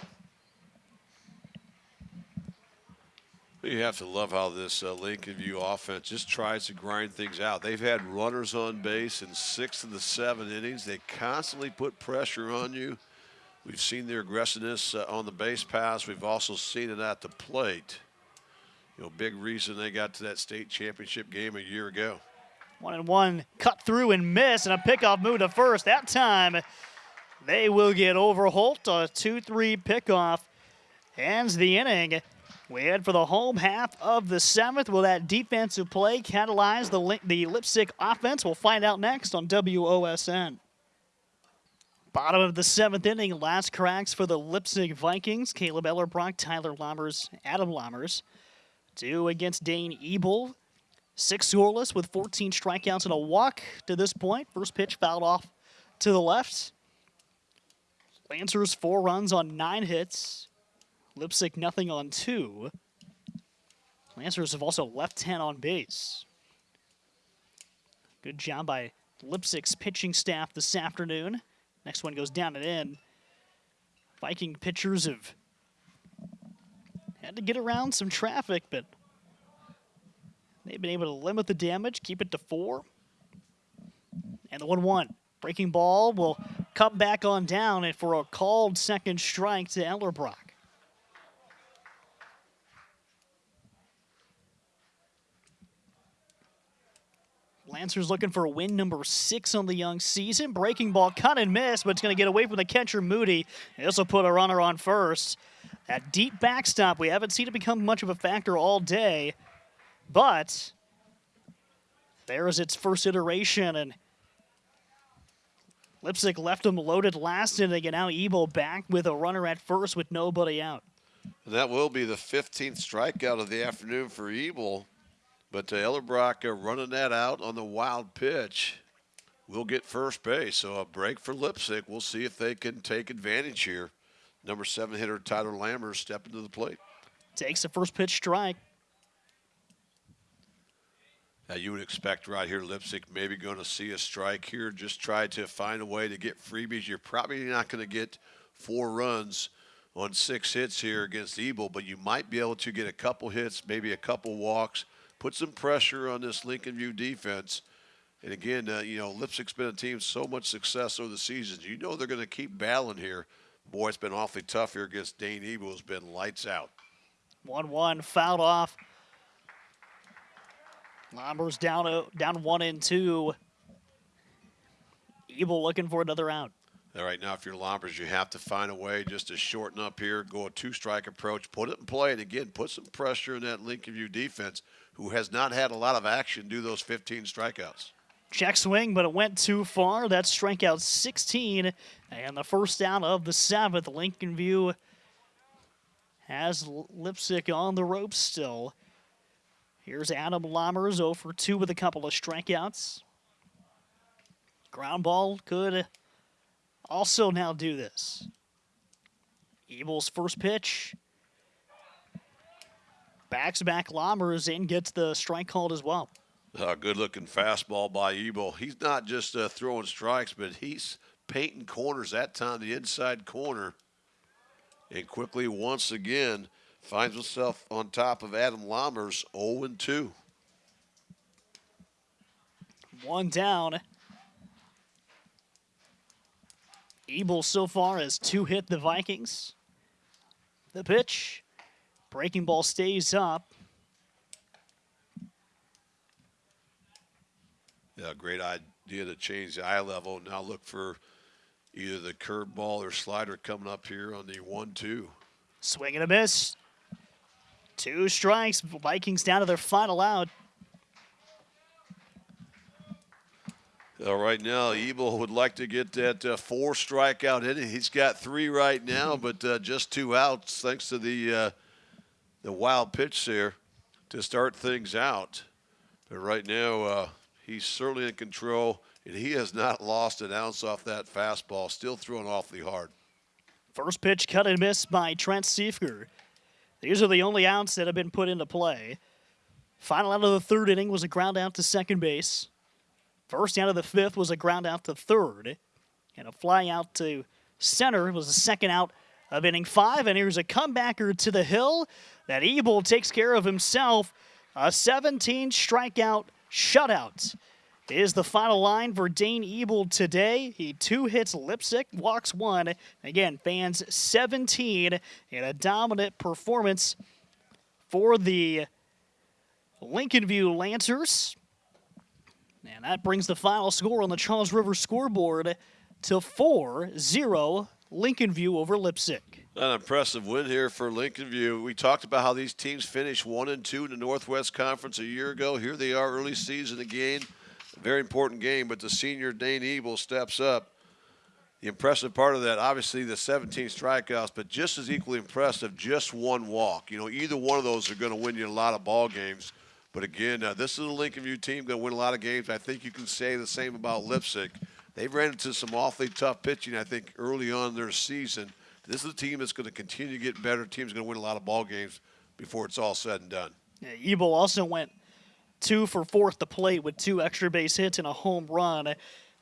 You have to love how this uh, Lincoln View offense just tries to grind things out. They've had runners on base in six of the seven innings. They constantly put pressure on you. We've seen their aggressiveness uh, on the base pass. We've also seen it at the plate. You know, big reason they got to that state championship game a year ago. One and one, cut through and miss, and a pickoff move to first. That time, they will get Overholt. A 2-3 pickoff ends the inning. We head for the home half of the seventh. Will that defensive play catalyze the, the Leipsic offense? We'll find out next on WOSN. Bottom of the seventh inning, last cracks for the Leipsic Vikings. Caleb Ellerbrock, Tyler Lammers, Adam Lammers. Two against Dane Ebel. Six scoreless with 14 strikeouts and a walk to this point. First pitch fouled off to the left. Lancers four runs on nine hits. Leipsic nothing on two. Lancers have also left 10 on base. Good job by Leipsic's pitching staff this afternoon. Next one goes down and in. Viking pitchers have had to get around some traffic, but they've been able to limit the damage, keep it to four. And the 1 1. Breaking ball will come back on down and for a called second strike to Ellerbrock. Lancers looking for a win number six on the young season. Breaking ball, cut and miss, but it's going to get away from the catcher, Moody. This will put a runner on first. That deep backstop, we haven't seen it become much of a factor all day, but there is its first iteration, and Leipsic left them loaded last inning, and now Ebel back with a runner at first with nobody out. That will be the 15th strikeout of the afternoon for Ebel. But Ellerbrock uh, running that out on the wild pitch will get first base. So a break for Leipsic. We'll see if they can take advantage here. Number seven hitter Tyler Lammers stepping to the plate. Takes the first pitch strike. Now you would expect right here Leipsic maybe going to see a strike here. Just try to find a way to get freebies. You're probably not going to get four runs on six hits here against Ebel, but you might be able to get a couple hits, maybe a couple walks, put some pressure on this Lincoln View defense. And again, uh, you know, Leipsic's been a team so much success over the seasons. You know they're going to keep battling here. Boy, it's been awfully tough here against Dane Ebel. It's been lights out. 1-1 fouled off. Lammers down, uh, down one and two. Ebel looking for another out. All right, now if you're Lammers, you have to find a way just to shorten up here, go a two-strike approach, put it in play, and again, put some pressure in that Lincoln View defense who has not had a lot of action do those 15 strikeouts. Check swing, but it went too far. That's strikeout 16, and the first out of the seventh. Lincoln View has Leipzig on the ropes still. Here's Adam Lammers, 0 for 2 with a couple of strikeouts. Ground ball could also now do this. Ebel's first pitch backs back Lammers and gets the strike called as well. A good looking fastball by Ebel. He's not just uh, throwing strikes, but he's painting corners that time, the inside corner. And quickly, once again, finds himself on top of Adam Lammers 0 2. One down. Ebel so far has two hit the Vikings. The pitch. Breaking ball stays up. Yeah, great idea to change the eye level. Now look for either the curveball or slider coming up here on the 1 2. Swing and a miss. Two strikes. Vikings down to their final out. Uh, right now, Ebel would like to get that uh, four strikeout inning. He's got three right now, but uh, just two outs thanks to the uh, the wild pitch there to start things out. But right now, uh, he's certainly in control, and he has not lost an ounce off that fastball. Still throwing awfully hard. First pitch cut and miss by Trent Siefker. These are the only outs that have been put into play. Final out of the third inning was a ground out to second base. First out of the fifth was a ground out to third. And a fly out to center was the second out of inning five. And here's a comebacker to the hill that Ebel takes care of himself. A 17 strikeout shutout is the final line for Dane Ebel today. He two hits Leipsic, walks one. Again, fans 17 in a dominant performance for the Lincoln View Lancers. And that brings the final score on the Charles River scoreboard to 4 0 Lincoln View over Leipsic. An impressive win here for Lincoln View. We talked about how these teams finished one and two in the Northwest Conference a year ago. Here they are, early season again. Very important game, but the senior Dane Ebel steps up. The impressive part of that, obviously, the 17 strikeouts, but just as equally impressive, just one walk. You know, either one of those are going to win you a lot of ball games. But again, uh, this is a Lincoln View team going to win a lot of games. I think you can say the same about Leipsic. They've ran into some awfully tough pitching, I think, early on in their season. This is a team that's going to continue to get better. Team's going to win a lot of ball games before it's all said and done. Yeah, Ebel also went two for fourth the plate with two extra base hits and a home run.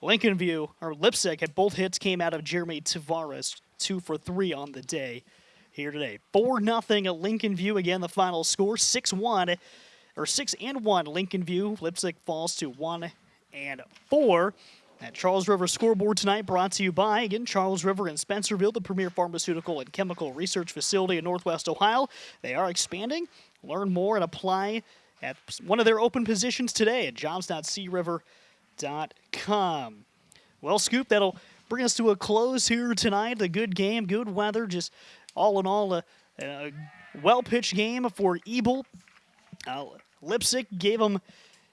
Lincoln View or Leipsic had both hits came out of Jeremy Tavares, two for three on the day here today. Four nothing at Lincoln View again. The final score six one or six and one Lincoln View. Leipsic falls to one and four. At Charles River scoreboard tonight brought to you by, again, Charles River and Spencerville, the premier pharmaceutical and chemical research facility in Northwest Ohio. They are expanding. Learn more and apply at one of their open positions today at jobs.criver.com. Well, Scoop, that'll bring us to a close here tonight. A good game, good weather, just all in all, a, a well pitched game for Ebel. Uh, Leipsic gave them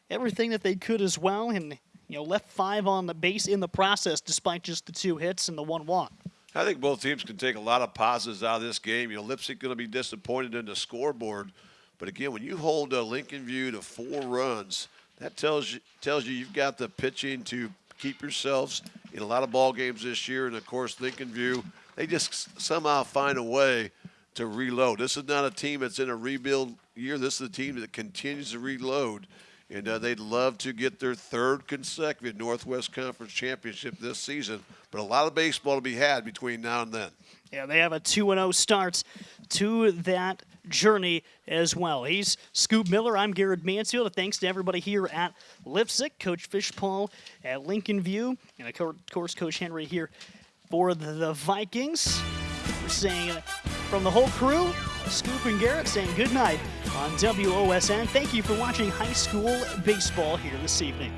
everything that they could as well, and you know left five on the base in the process, despite just the two hits and the one walk. I think both teams can take a lot of positives out of this game. You know, Leipsic going to be disappointed in the scoreboard, but again, when you hold uh, Lincoln View to four runs, that tells you tells you you've got the pitching to keep yourselves in a lot of ball games this year. And of course, Lincoln View, they just somehow find a way to reload. This is not a team that's in a rebuild year. This is a team that continues to reload, and uh, they'd love to get their third consecutive Northwest Conference championship this season. But a lot of baseball to be had between now and then. Yeah, they have a 2 0 start to that journey as well. He's Scoop Miller. I'm Garrett Mansfield. Thanks to everybody here at Leipsic, Coach Fishpaul at Lincoln View, and of course, Coach Henry here for the Vikings. We're saying from the whole crew, Scoop and Garrett saying good night on WOSN. Thank you for watching high school baseball here this evening.